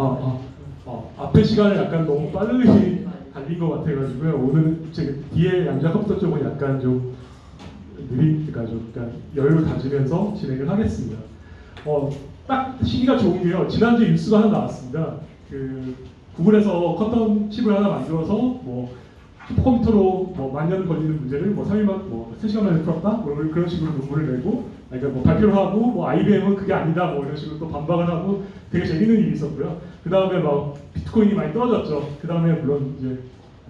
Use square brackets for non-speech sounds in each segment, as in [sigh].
아, 아, 어, 앞에 시간을 약간 너무 빨리 달린 것 같아가지고요. 오늘 제 뒤에 양자 컴퓨터 쪽은 약간 좀 느리, 그러니까 좀 약간 여유를 가지면서 진행을 하겠습니다. 어, 딱 시기가 좋은 게요. 지난주에 뉴스가 하나 나왔습니다. 그 구글에서 컨텀 칩을 하나 만들어서 뭐 슈퍼컴퓨터로 뭐 만년 걸리는 문제를 뭐 3일만 뭐 3시간 만에 풀었다? 뭐 그런 식으로 논문을 내고 그러니까 뭐 발표를 하고 뭐 IBM은 그게 아니다 뭐 이런 식으로 또 반박을 하고 되게 재밌는 일이 있었고요. 그 다음에 막 비트코인이 많이 떨어졌죠. 그 다음에 물론 이제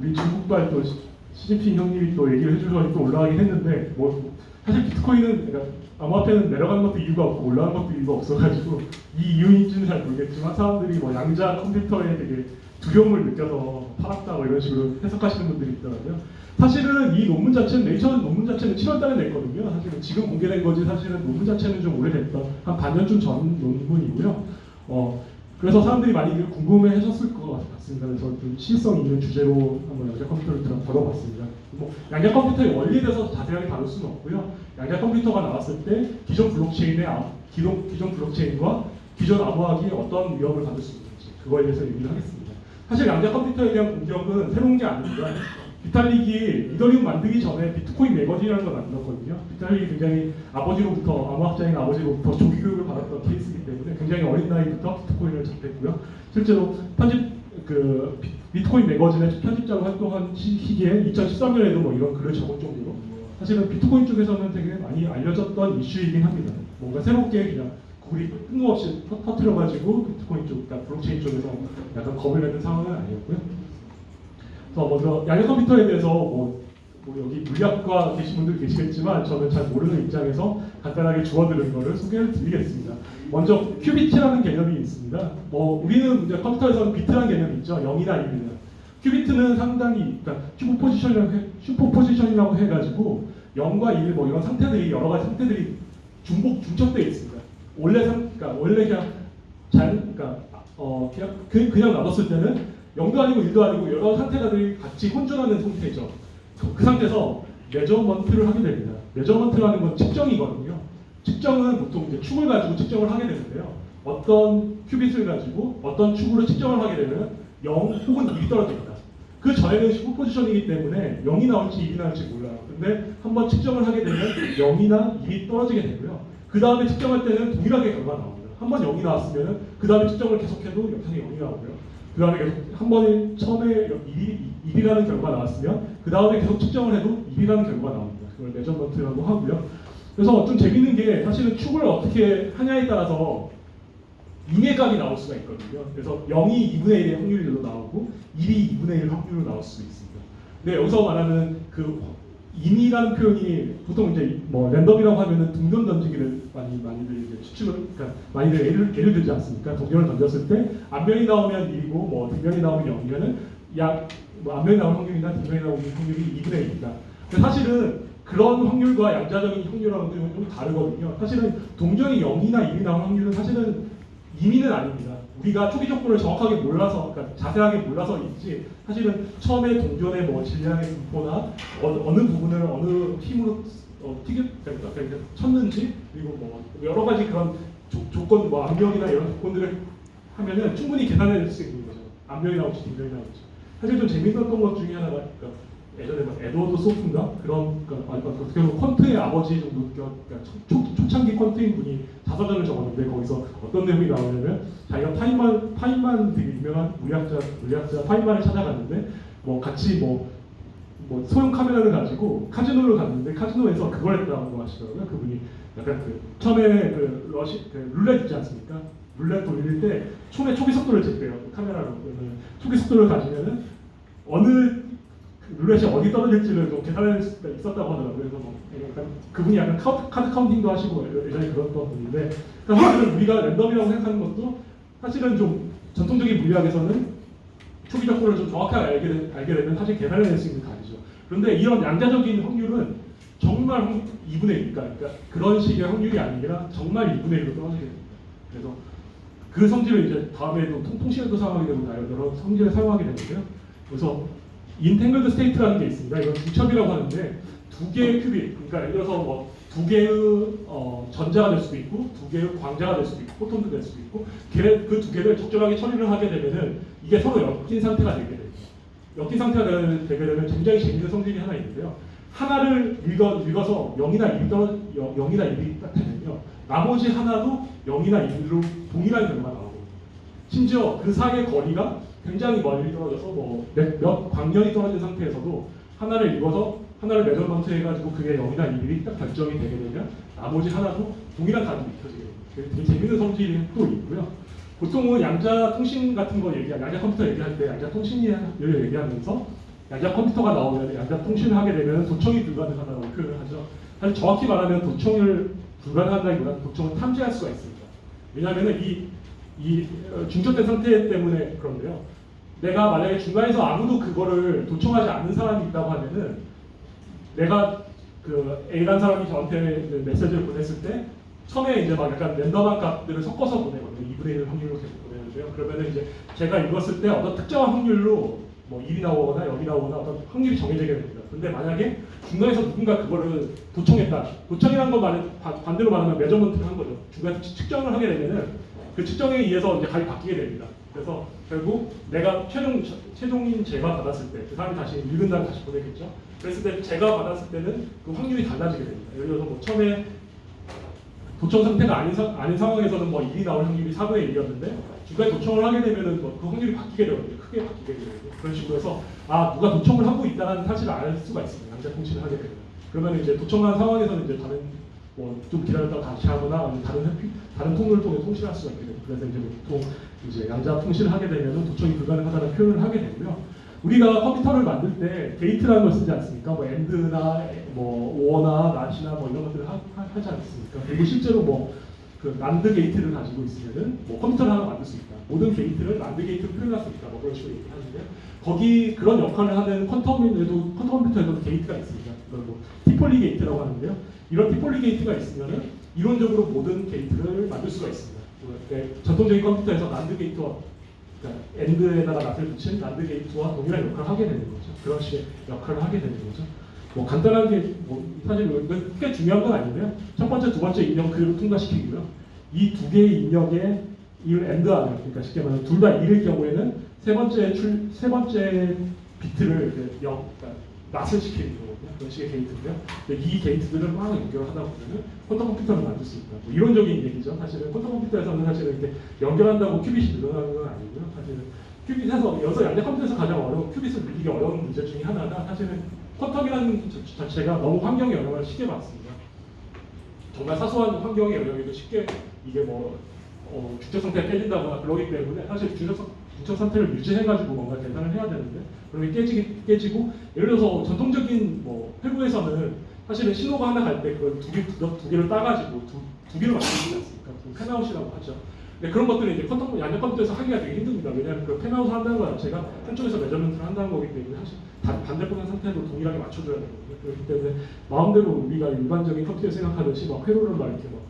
우리 중국발 또 시- 시진핑 형님이 또 얘기를 해주셔서 또 올라가긴 했는데 뭐 사실 비트코인은 그러니까 암호화폐는 내려가는 것도 이유가 없고 올라가는 것도 이유가 없어가지고 이 이유인지는 잘 모르겠지만 사람들이 뭐 양자 컴퓨터에 되게 두려움을 느껴서 팔았다 뭐 이런 식으로 해석하시는 분들이 있더라고요. 사실은 이 논문 자체는 네이처 논문 자체는 7월달에 냈거든요. 사실은 지금 공개된 거지 사실은 논문 자체는 좀 오래됐다 한 반년쯤 전 논문이고요. 어 그래서 사람들이 많이 이걸 궁금해하셨을 것 같습니다. 그래서 좀 시의성 있는 주제로 한번 양자 컴퓨터를 다뤄봤습니다. 뭐 양자 컴퓨터의 원리에 대해서 자세하게 다룰 수는 없고요. 양자 컴퓨터가 나왔을 때 기존 블록체인의 암- 기존 기존 블록체인과 기존 암호학이 어떤 위협을 받을 수 있는지 그거에 대해서 얘기를 하겠습니다. 사실 양자 컴퓨터에 대한 공격은 새로운 게 아닙니다. 비탈릭이 이더리움 만들기 전에 비트코인 매거진이라는 걸 만들었거든요. 비탈릭이 굉장히 아버지로부터 암호학자인 아버지로부터 조기 교육을 받았던 케이스이기 때문에 굉장히 어린 나이부터 비트코인을 접했고요. 실제로 편집 그 비- 비트코인 매거진의 편집자로 활동한 시- 시기에 2013년에도 뭐 이런 글을 적을 정도로 사실은 비트코인 쪽에서는 되게 많이 알려졌던 이슈이긴 합니다. 뭔가 새롭게 그냥 구글이 뜬금없이 터- 터뜨려가지고 비트코인 쪽, 그러니까 블록체인 쪽에서 약간 겁을 내는 상황은 아니었고요. 그래서 먼저 양자 컴퓨터에 대해서 뭐, 뭐 여기 물리학과 계신 분들 계시겠지만 저는 잘 모르는 입장에서 간단하게 주워들은 거를 소개를 드리겠습니다. 먼저 큐비트라는 개념이 있습니다. 뭐 우리는 이제 컴퓨터에서는 비트라는 개념이 있죠. 0이나 1이나. 큐비트는 상당히 그러니까 슈퍼 포지션이라고 해, 슈퍼 포지션이라고 해가지고 0과 1, 뭐 이런 상태들이 여러 가지 상태들이 중복 중첩되어 있습니다. 원래 상, 그러니까 원래 그냥 잘, 그러니까 어 그냥 그, 그냥 놔뒀을 때는 0도 아니고 1도 아니고 여러 상태들이 같이 혼존하는 상태죠. 그, 그 상태에서 measurement를 하게 됩니다. measurement라는 건 측정이거든요. 측정은 보통 이제 축을 가지고 측정을 하게 되는데요. 어떤 큐비트를 가지고 어떤 축으로 측정을 하게 되면 0 혹은 1이 떨어집니다. 그 전에는 슈퍼 포지션이기 때문에 0이 나올지 1이 나올지 몰라요. 근데 한번 측정을 하게 되면 0이나 1이 떨어지게 되고요. 그 다음에 측정할 때는 동일하게 결과가 나옵니다. 한번 0이 나왔으면 그 다음에 측정을 계속해도 영원히 0이 나오고요. 그 다음에 계속 한 번에 처음에 1이, 1이라는 결과가 나왔으면 그 다음에 계속 측정을 해도 1이라는 결과가 나옵니다. 그걸 measurement라고 하고요. 그래서 좀 재밌는 게 사실은 축을 어떻게 하냐에 따라서 임의값이 나올 수가 있거든요. 그래서 0이 2분의 1의 확률로 나오고 1이 2분의 1 확률로 나올 수도 있습니다. 근데 여기서 말하는 그 임의라는 표현이 보통 이제 뭐 랜덤이라고 하면은 동전 던지기를 많이 많이들 이제 추측을 그러니까 많이들 예를 예를 들지 않습니까? 동전을 던졌을 때 앞면이 나오면 1이고 뭐 뒷면이 나오면 0이면은 약뭐 앞면이 나올 확률이나 뒷면이 나올 확률이 2분의 1입니다. 근데 사실은 그런 확률과 양자적인 확률하고는 좀 다르거든요. 사실은 동전이 0이나 1이 나올 확률은 사실은 임의는 아닙니다. 우리가 초기 조건을 정확하게 몰라서, 그러니까 자세하게 몰라서인지 사실은 처음에 동전의 뭐 질량의 분포나 어, 느 부분을 어느 힘으로 어, 튀겨, 그러니까 쳤는지 그리고 뭐 여러 가지 그런 조, 조건, 뭐 압력이나 이런 조건들을 하면은 충분히 계산해낼 수 있는 거죠. 압력이 나올지 뒷면이 나올지. 사실 좀 재밌었던 것 중에 하나가 그러니까 예전에 막 에드워드 소프인가 그런 그러니까 아니, 그러니까 어떻게 보면 퀀트의 아버지 정도 그러니까 초, 초, 초 창기 퀀트인 분이 자서전을 적었는데 거기서 어떤 내용이 나오냐면 자기가 파인만 파인만 되게 유명한 물리학자 물리학자 파인만을 찾아갔는데 뭐 같이 뭐 뭐 소형 카메라를 가지고 카지노를 갔는데 카지노에서 그걸 했다고 하시더라고요. 그분이 약간 그 처음에 그 러시 그 룰렛 있지 않습니까? 룰렛 돌릴 때 총의 초기 속도를 쟀대요. 그 카메라로 초기 속도를 가지면은 어느 그 룰렛이 어디 떨어질지를 좀 계산할 수가 있었다고 하더라고요. 그래서 뭐 약간 그분이 약간 카드, 카드 counting도 하시고 예전에 그랬던 분인데 그러니까 사실은 우리가 랜덤이라고 생각하는 것도 사실은 좀 전통적인 물리학에서는 초기 조건을 좀 정확하게 알게, 되- 알게 되면 사실 계산해낼 수 있는 답이죠. 그런데 이런 양자적인 확률은 정말 확- 2분의 1, 그러니까 그런 식의 확률이 아니라 정말 2분의 1로 떨어지게 됩니다. 그래서 그 성질을 이제 다음에도 통, 통신에도 사용하게 되고 다 여러 성질에 사용하게 되는데요. 그래서 entangled state라는 게 있습니다. 이건 중첩이라고 하는데 두 개의 큐비트, 그러니까 예를 들어서 뭐 두 개의 어, 전자가 될 수도 있고 두 개의 광자가 될 수도 있고 포톤도 될 수도 있고 그 두 개를 적절하게 처리를 하게 되면은 이게 서로 엮인 상태가 되게 됩니다. 엮인 상태가 되- 되게 되면 굉장히 재밌는 성질이 하나 있는데요. 하나를 읽어, 읽어서 0이나 1이 떨어 0이나 1이 딱 되면요. 나머지 하나도 0이나 1로 동일한 결과가 나오거든요. 심지어 그 사이의 거리가 굉장히 멀리 떨어져서 뭐몇 몇 광년이 떨어진 상태에서도 하나를 읽어서 하나를 매저먼트 해가지고 그게 0이나 1이 딱 결정이 되게 되면 나머지 하나도 동일한 가격이 익혀지게 되게 재밌는 성질이 또 있고요. 보통은 양자 통신 같은 거 얘기, 양자 컴퓨터 얘기할 때 양자 통신을 얘기하면서 양자 컴퓨터가 나오면 양자 통신을 하게 되면 도청이 불가능하다고 표현을 하죠. 사실 정확히 말하면 도청을 불가능하다기보다는 도청을 탐지할 수가 있습니다. 왜냐하면 이, 이 어, 중첩된 상태 때문에 그런데요. 내가 만약에 중간에서 아무도 그거를 도청하지 않는 사람이 있다고 하면은 내가 그 A라는 사람이 저한테 그 메시지를 보냈을 때 처음에 이제 막 약간 랜덤한 값들을 섞어서 보내거든요. 2분의 1 확률로 계속 보내는데요. 그러면은 이제 제가 읽었을 때 어떤 특정한 확률로 뭐 1이 나오거나 0이 나오거나 어떤 확률이 정해지게 됩니다. 근데 만약에 중간에서 누군가 그거를 도청했다. 도청이라는 건 말, 바- 반대로 말하면 매저먼트를 한 거죠. 중간에 측- 측정을 하게 되면은 그 측정에 의해서 이제 값이 바뀌게 됩니다. 그래서 결국 내가 최종 최종인 제가 받았을 때 그 사람이 다시 읽은 다음 다시 보내겠죠. 그랬을 때 제가 받았을 때는 그 확률이 달라지게 됩니다. 예를 들어서 뭐 처음에 도청 상태가 아닌, 사, 아닌 상황에서는 뭐 1이 나올 확률이 4분의 1이었는데 중간에 도청을 하게 되면은 뭐 그 확률이 바뀌게 되거든요. 크게 바뀌게 되거든요. 그런 식으로 해서 아 누가 도청을 하고 있다는 사실을 알 수가 있습니다. 양자 통신을 하게 되면 그러면 이제 도청한 상황에서는 이제 다른 뭐좀 기다렸다가 다시 하거나 다른 다른 통로를 통해 통신할 수가 있게 됩니다. 그래서 이제 보통 이제 양자 통신을 하게 되면은 도청이 불가능하다는 표현을 하게 되고요. 우리가 컴퓨터를 만들 때 게이트라는 걸 쓰지 않습니까? 뭐 AND나 뭐 OR나 NOT이나 뭐 이런 것들을 하, 하- 하지 않습니까? 그리고 실제로 뭐 그 난드 게이트를 가지고 있으면은 뭐 컴퓨터를 하나 만들 수 있다. 모든 게이트를 난드 게이트로 표현할 수 있다. 뭐 그런 식으로 얘기하는데요. 거기 그런 역할을 하는 quantum에도 quantum 컴퓨터에도 게이트가 있습니다. 그걸 뭐 Toffoli 게이트라고 하는데요. 이런 Toffoli 게이트가 있으면은 이론적으로 모든 게이트를 만들 수가 있습니다. 네, 전통적인 컴퓨터에서 난드 게이트와 그러니까 AND에다가 NOT을 붙인 난드 게이트와 동일한 역할을 하게 되는 거죠. 그런 식의 역할을 하게 되는 거죠. 뭐 간단하게 뭐 사실 이건 크게 중요한 건 아닌데요. 첫 번째, 두 번째 입력 그대로 통과시키고요. 이 두 개의 입력에 이를 AND 하네 그러니까 쉽게 말하면 둘 다 1일 경우에는 세 번째 출, 세 번째 비트를 그 영, 그러니까 시키는 거거든요. 그런 식의 게이트인데요. 이 게이트들을 막 연결하다 보면은 quantum 컴퓨터를 만들 수 있다. 뭐 이론적인 얘기죠. 사실은 quantum 컴퓨터에서는 사실은 이렇게 연결한다고 qubit이 늘어나는 건 아니고요. 사실은 qubit에서 여기서 양자 컴퓨터에서 가장 어려운 qubit을 늘리기 어려운 문제 중에 하나가 사실은 quantum이라는 자- 자체가 너무 환경에 영향을 쉽게 받습니다. 정말 사소한 환경의 영향에도 쉽게 이게 뭐 어, 중첩 상태가 깨진다거나 그러기 때문에 사실 중첩 상태를 유지해가지고 뭔가 계산을 해야 되는데 그런 게 깨지기, 깨지고 예를 들어서 전통적인 뭐 회로에서는 사실은 신호가 하나 갈 때 그걸 두, 개, 두, 두 개를 따가지고 두, 두 개를 만들지 않습니까? 그 fan-out이라고 하죠. 근데 그런 것들은 이제 컴퓨터, 양자 컴퓨터에서 하기가 되게 힘듭니다. 왜냐하면 그 fan-out을 한다는 것 자체가 한쪽에서 measurement를 한다는 거기 때문에 사실 다- 반대편 상태도 동일하게 맞춰줘야 되거든요. 그렇기 때문에 마음대로 우리가 일반적인 컴퓨터 생각하듯이 막 회로를 막 이렇게 막,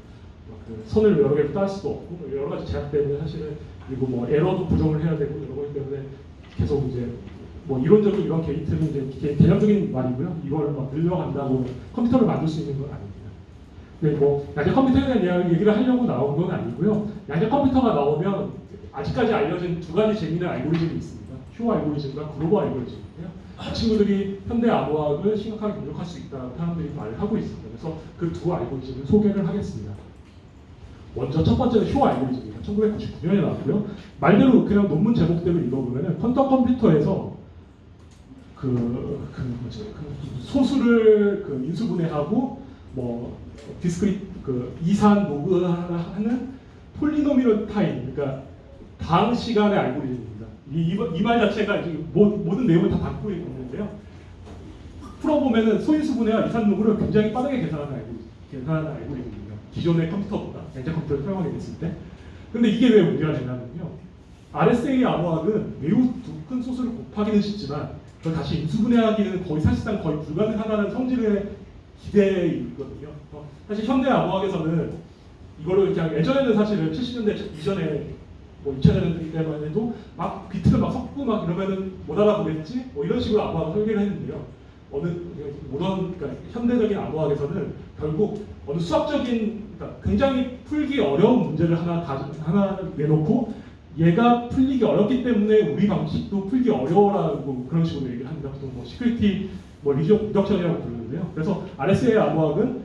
막그 선을 여러 개를 딸 수도 없고 뭐 여러 가지 제약 때문에 사실은 그리고 뭐 에러도 부정을 해야 되고 이런 거기 때문에 계속 이제 뭐 이론적인 이런 게이트는 이제 개- 개념적인 말이고요. 이걸 막 늘려간다고 컴퓨터를 만들 수 있는 건 아닙니다. 네, 뭐 양자 컴퓨터에 대한 얘기를 하려고 나온 건 아니고요. 양자 컴퓨터가 나오면 아직까지 알려진 두 가지 재미있는 알고리즘이 있습니다. 쇼 알고리즘과 그로버 알고리즘인데요. 이 친구들이 현대 암호학을 심각하게 공격할 수 있다는 사람들이 말을 하고 있습니다. 그래서 그 두 알고리즘을 소개를 하겠습니다. 먼저 첫 번째는 쇼 알고리즘입니다. 1999년에 나왔고요. 말대로 그냥 논문 제목대로 읽어보면 은 quantum 컴퓨터에서 그, 그 뭐죠, 그 소수를 그 인수분해하고 뭐 discrete 그 이산 로그 하는 polynomial time 그러니까 다항 시간의 알고리즘입니다. 이말 자체가 모든 내용을 다 담고 있는데요. 풀어보면은 소인수 분해와 이산 로그를 굉장히 빠르게 계산하는 알고리즘, 계산하는 알고리즘입니다. 기존의 컴퓨터보다 양자 컴퓨터를 사용하게 됐을 때. 근데 이게 왜 문제가 되냐면요. RSA 암호학은 매우 두큰 소수를 곱하기는 쉽지만 그걸 다시 인수분해하기는 거의 사실상 거의 불가능하다는 성질의 기대 있거든요. 어, 사실 현대 암호학에서는 이거를 그냥 예전에는 사실은 70년대 이전에 뭐 2000년대 때만 해도 막 비트를 막 섞고 막 이러면은 못 알아보겠지? 뭐 이런 식으로 암호학을 설계를 했는데요. 어느 모던 그러니까 현대적인 암호학에서는 결국 어느 수학적인 그러니까 굉장히 풀기 어려운 문제를 하나 가, 하나 내놓고 얘가 풀리기 어렵기 때문에 우리 방식도 풀기 어려워라고 그런 식으로 얘기를 합니다. 보통 뭐 security 뭐 reduction이라고 부르는데요. 그래서 RSA 암호학은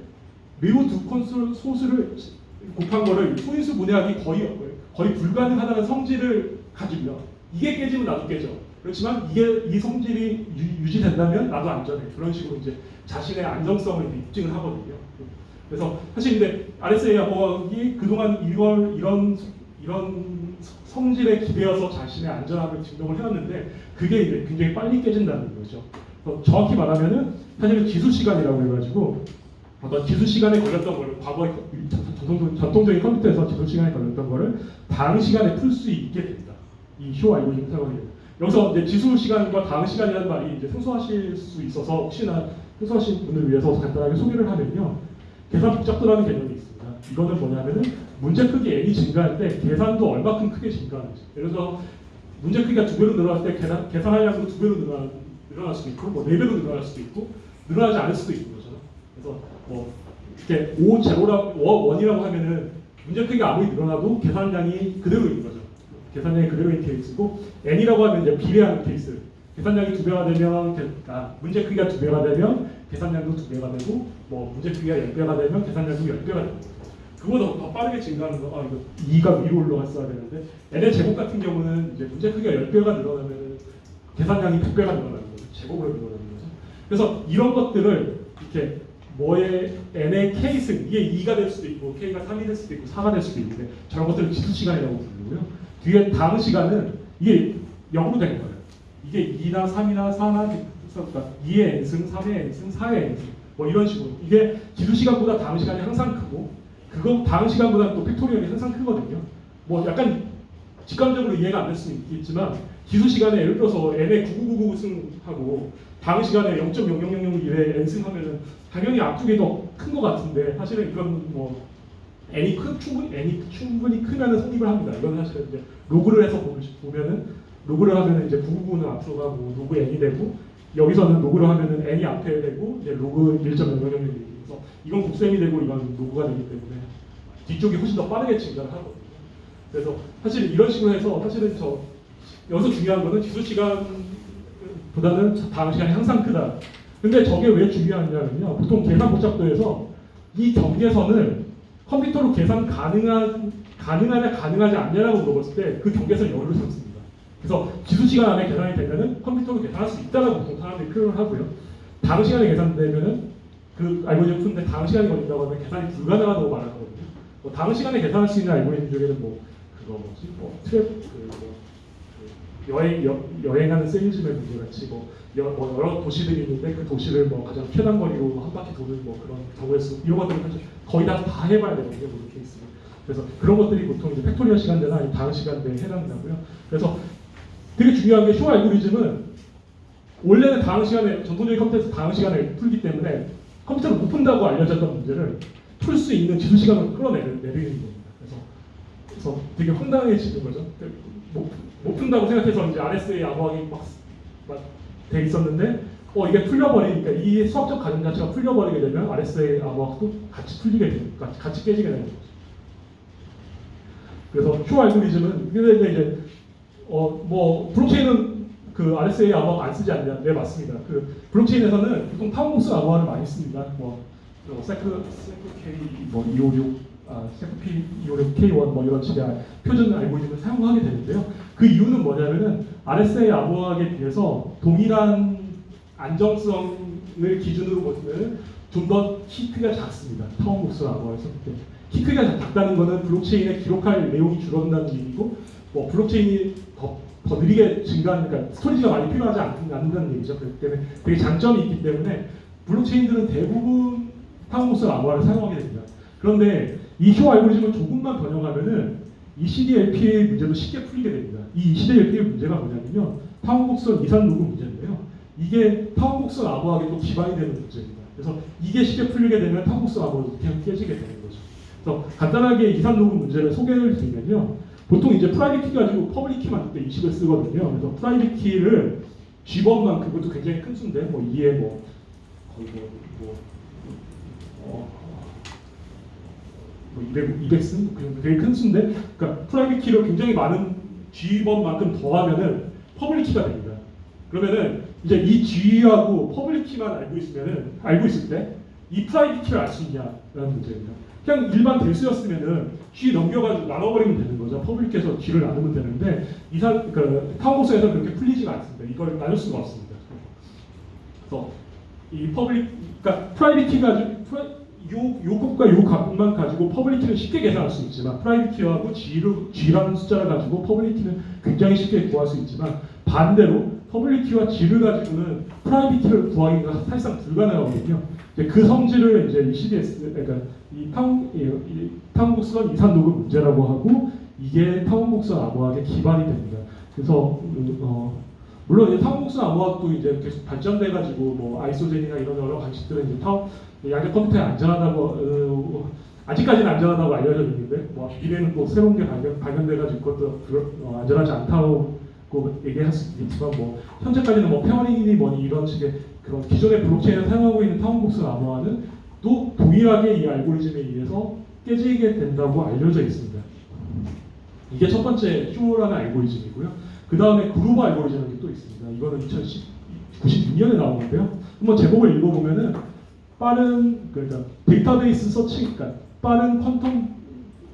매우 두 큰 소수를 곱한 거를 소인수 분해하기 거의 거의 불가능하다는 성질을 가지고요. 이게 깨지면 나도 깨져. 그렇지만 이게 이 성질이 유, 지된다면 나도 안전해. 그런 식으로 이제 자신의 안정성을 입증을 하거든요. 그래서 사실 근데 RSA 암호학이 그동안 이걸 이런 이런 성질에 기대어서 자신의 안전함을 증명을 해왔는데 그게 이제 굉장히 빨리 깨진다는 거죠. 어, 정확히 말하면은 사실은 기수 시간이라고 해가지고 어떤 기수 시간에 걸렸던 거를 과거에 전통, 전통적인 컴퓨터에서 기수 시간에 걸렸던 거를 다음 시간에 풀 수 있게 됩니다. 이 쇼 알고리즘 사용하게 됩니다. 여기서 이제 지수 시간과 다음 시간이라는 말이 이제 생소하실 수 있어서 혹시나 생소하신 분을 위해서 간단하게 소개를 하면요. 계산 복잡도라는 개념이 있습니다. 이거는 뭐냐면은 문제 크기 n이 증가할 때 계산도 얼마큼 크게 증가하는지. 예를 들어서 문제 크기가 두 배로 늘어났을 때 계산, 계산할 양도 두 배로 늘어나, 늘어날 수도 있고 뭐 네 배로 늘어날 수도 있고 늘어나지 않을 수도 있는 거죠. 그래서 뭐 이렇게 5 제로라고 원이라고 하면은 문제 크기가 아무리 늘어나도 계산량이 그대로인 거죠. 계산량이 그대로인 케이스고 n이라고 하면 이제 비례하는 케이스. 계산량이 두 배가 되면 계- 아, 문제 크기가 두 배가 되면 계산량도 두 배가 되고 뭐 문제 크기가 열 배가 되면 계산량도 열 배가 되고 그보다 더 빠르게 증가하는 거, 아, 이거 2가 위로 올라갔어야 되는데, n의 제곱 같은 경우는 이제 문제 크기가 10배가 늘어나면 계산량이 100배가 늘어나는 거죠. 제곱으로 늘어나는 거죠. 그래서 이런 것들을 이렇게 뭐의 n의 k승, 이게 2가 될 수도 있고, k가 3이 될 수도 있고, 4가 될 수도 있는데, 저런 것들을 지수 시간이라고 부르고요. 뒤에 다음 시간은 이게 0으로 되는 거예요. 이게 2나 3이나 4나 그러니까 2의 n승, 3의 n승, 4의 n승 뭐 이런 식으로 이게 지수 시간보다 다음 시간이 항상 크고 그거 다항 시간보다 또 factorial이 항상 크거든요. 뭐 약간 직관적으로 이해가 안 될 수는 있겠지만 지수 시간에 예를 들어서 n의 9999승하고 다항 시간에 0.0001의 n승하면은 당연히 앞쪽이 더 큰 것 같은데 사실은 이건 뭐 n이 크, 충분히 n이 충분히 크면은 성립을 합니다. 이건 사실은 이제 로그를 해서 보- 보면은 로그를 하면은 이제 999는 앞으로 가고 로그 n이 되고 여기서는 로그를 하면은 n이 앞에 되고 이제 로그 1.0001이 그래서 이건 곱셈이 되고 이건 로그가 되기 때문에 뒤쪽이 훨씬 더 빠르게 증가를 하거든요. 그래서 사실 이런 식으로 해서 사실은 저 여기서 중요한 거는 지수 시간보다는 다음 시간이 항상 크다. 근데 저게 왜 중요하냐면요. 보통 계산 복잡도에서 이 경계선을 컴퓨터로 계산 가능한 가능하냐 가능하지 않냐라고 물어봤을 때 그 경계선 열을 삼습니다. 그래서 지수 시간 안에 계산이 되면은 컴퓨터로 계산할 수 있다라고 보통 사람들이 표현을 하고요. 다항 시간에 계산되면은 그 알고리즘 푸는데 다항 시간이 걸린다고 하면 계산이 불가능하다고 말하거든요. 뭐 다항 시간에 계산할 수 있는 알고리즘 중에는 뭐 그거 뭐지 뭐 travel 그뭐 여행 여, 여행하는 세일즈맨 문제 같이 뭐, 여, 뭐 여러 도시들이 있는데 그 도시를 뭐 가장 편한 거리로 한 바퀴 도는 뭐 그런 경우의 수 이런 것들을 사실 거의 다 다 해봐야 되거든요 모든 케이스는. 그래서 그런 것들이 보통 이제 factorial 시간대나 아니면 다항 시간대에 해당되고요. 그래서 되게 중요한 게 쇼 알고리즘은 원래는 다음 시간에 전통적인 컴퓨터에서 다음 시간에 풀기 때문에 컴퓨터를 못 푼다고 알려졌던 문제를 풀 수 있는 지수 시간을 끌어내는 내리는 겁니다. 그래서 그래서 되게 황당해지는 거죠. 못, 못 푼다고 생각해서 이제 RSA 암호학이 막돼 있었는데 어 이게 풀려버리니까 이 수학적 가정 자체가 풀려버리게 되면 RSA 암호학도 같이 풀리게 되는 같이, 같이 깨지게 되는 거죠. 그래서 쇼 알고리즘은 근데 이제 어 뭐 블록체인은 그 RSA 암호학 안 쓰지 않냐? 네 맞습니다. 그 블록체인에서는 보통 타원곡선 암호화를 많이 씁니다. 뭐 어, sec sec K 뭐 256, 아 sec P 256 K1 뭐 이런 식의 표준 알고리즘을 사용하게 되는데요. 그 이유는 뭐냐면은 RSA 암호학에 비해서 동일한 안정성을 기준으로 보면 좀더 키 크기가 작습니다. 타원곡선 암호화에서 키 크기가 작다는 것은 블록체인에 기록할 내용이 줄어든다는 얘기고 뭐 블록체인이 더, 더 느리게 증가하니까 그러니까 storage가 많이 필요하지 않, 않는다는 얘기죠. 그렇기 때문에 되게 장점이 있기 때문에 블록체인들은 대부분 타원곡선 암호화를 사용하게 됩니다. 그런데 이쇼 알고리즘을 조금만 변형하면은 ECDLP의 문제도 쉽게 풀리게 됩니다. ECDLP의 문제가 뭐냐면요. 타원곡선 이산 로그 문제인데요. 이게 타원곡선 암호학에 또 기반이 되는 문제입니다. 그래서 이게 쉽게 풀리게 되면 타원곡선 암호도 계속 깨지게 되는 거죠. 그래서 간단하게 이산 로그 문제를 소개를 드리면요. 보통 이제 private key 가지고 public key 만들 때 이 식을 쓰거든요. 그래서 프라이빗 키를 G번만 그것도 굉장히 큰 수인데 뭐 2에 뭐 거의 뭐, 뭐 어, 뭐 200, 200승 그 정도 되게 큰 수인데 그러니까 private key를 굉장히 많은 G번만큼 더하면은 public key가 됩니다. 그러면은 이제 이 G하고 public key만 알고 있으면은 알고 있을 때 이 private key를 알 수 있냐라는 문제입니다. 그냥 일반 대수였으면은 G 넘겨가지고 나눠버리면 되는 거죠. public key에서 G를 나누면 되는데 이산 그 타원곡선에서 그렇게 풀리지가 않습니다. 이걸 나눌 수가 없습니다. 그래서 이 public 그러니까 private key 가지고 프라, 요, 요 값과 요 값만 가지고 public key는 쉽게 계산할 수 있지만 private key하고 G를, G라는 숫자를 가지고 public key는 굉장히 쉽게 구할 수 있지만 반대로 public key와 G를 가지고는 private key를 구하기가 사실상 불가능하거든요. 그 성질을 이제 이 CDS 그러니까 이 타원 이, 이 타원곡선 이산 로그 문제라고 하고 이게 타원곡선 암호학의 기반이 됩니다. 그래서 음, 어, 물론 이제 타원곡선 암호학도 이제 계속 발전돼 가지고 뭐 isogeny나 이런 여러 방식들은 이제 타운 양자 컴퓨터에 안전하다고 어, 아직까지는 안전하다고 알려져 있는데 뭐 미래는 또 새로운 게 발견 발견돼 가지고 그것도 불- 어, 안전하지 않다고 얘기할 수 있겠지만 뭐 현재까지는 뭐 pairing이니 뭐니 이런 식의 그런 기존의 블록체인을 사용하고 있는 타원곡선 암호학은 또 동일하게 이 알고리즘에 의해서 깨지게 된다고 알려져 있습니다. 이게 첫 번째 쇼어라는 알고리즘이고요. 그 다음에 그로버 알고리즘이 또 있습니다. 이거는 2096년에 나온 건데요. 한번 제목을 읽어보면은 빠른 그러니까 데이터베이스 서치, 그러니까 빠른 quantum,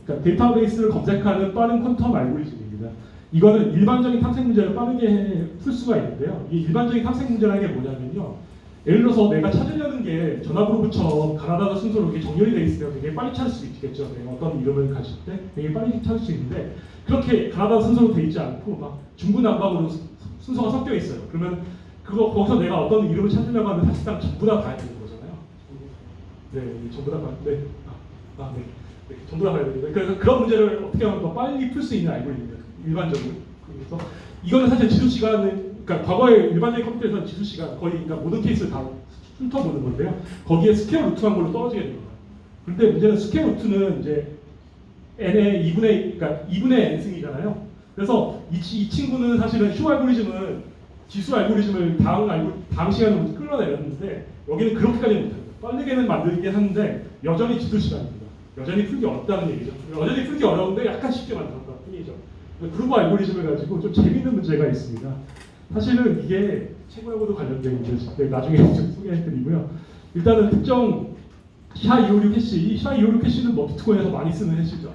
그러니까 데이터베이스를 검색하는 빠른 quantum 알고리즘입니다. 이거는 일반적인 탐색 문제를 빠르게 풀 수가 있는데요. 이 일반적인 탐색 문제라는 게 뭐냐면요. 예를 들어서 내가 찾으려는 게 전화그룹처럼 가나다가 순서로 이렇게 정렬이 되어 있으면 되게 빨리 찾을 수 있겠죠. 어떤 이름을 가질 때 되게 빨리 찾을 수 있는데 그렇게 가나다 순서로 되어 있지 않고 막 중구난방으로 수- 순서가 섞여 있어요. 그러면 그거 거기서 내가 어떤 이름을 찾으려고 하면 사실상 전부 다 봐야 되는 거잖아요. 네, 전부 다 봐야 네. 아, 아 네. 네, 전부 다 봐야 됩니다. 그래서 그런 문제를 어떻게 하면 더 빨리 풀 수 있는 알고리즘입니다. 일반적으로. 그래서 이거는 사실 지수 시간은 그러니까 과거에 일반적인 컴퓨터에서는 지수 시간 거의 그러니까 모든 케이스를 다 훑어보는 건데요. 거기에 square root한 걸로 떨어지게 됩니다. 그런데 문제는 square root는 이제 n의 2분의 그러니까 2분의 n승이잖아요. 그래서 이, 치- 이 친구는 사실은 쇼어 알고리즘은 지수 알고리즘을 다항 알고 다항 시간으로 끌어내렸는데 여기는 그렇게까지는 못합니다. 빠르게는 만들긴 하는데 여전히 지수 시간입니다. 여전히 풀기 어렵다는 얘기죠. 여전히 풀기 어려운데 약간 쉽게 만들었다 뿐이죠. 그루브 알고리즘을 가지고 좀 재밌는 문제가 있습니다. 사실은 이게 채굴하고도 관련된 문제인데 나중에 [laughs] 좀 소개해드리고요. 일단은 특정 샤256 해시, 이 샤256 해시는 뭐 비트코인에서 많이 쓰는 해시죠.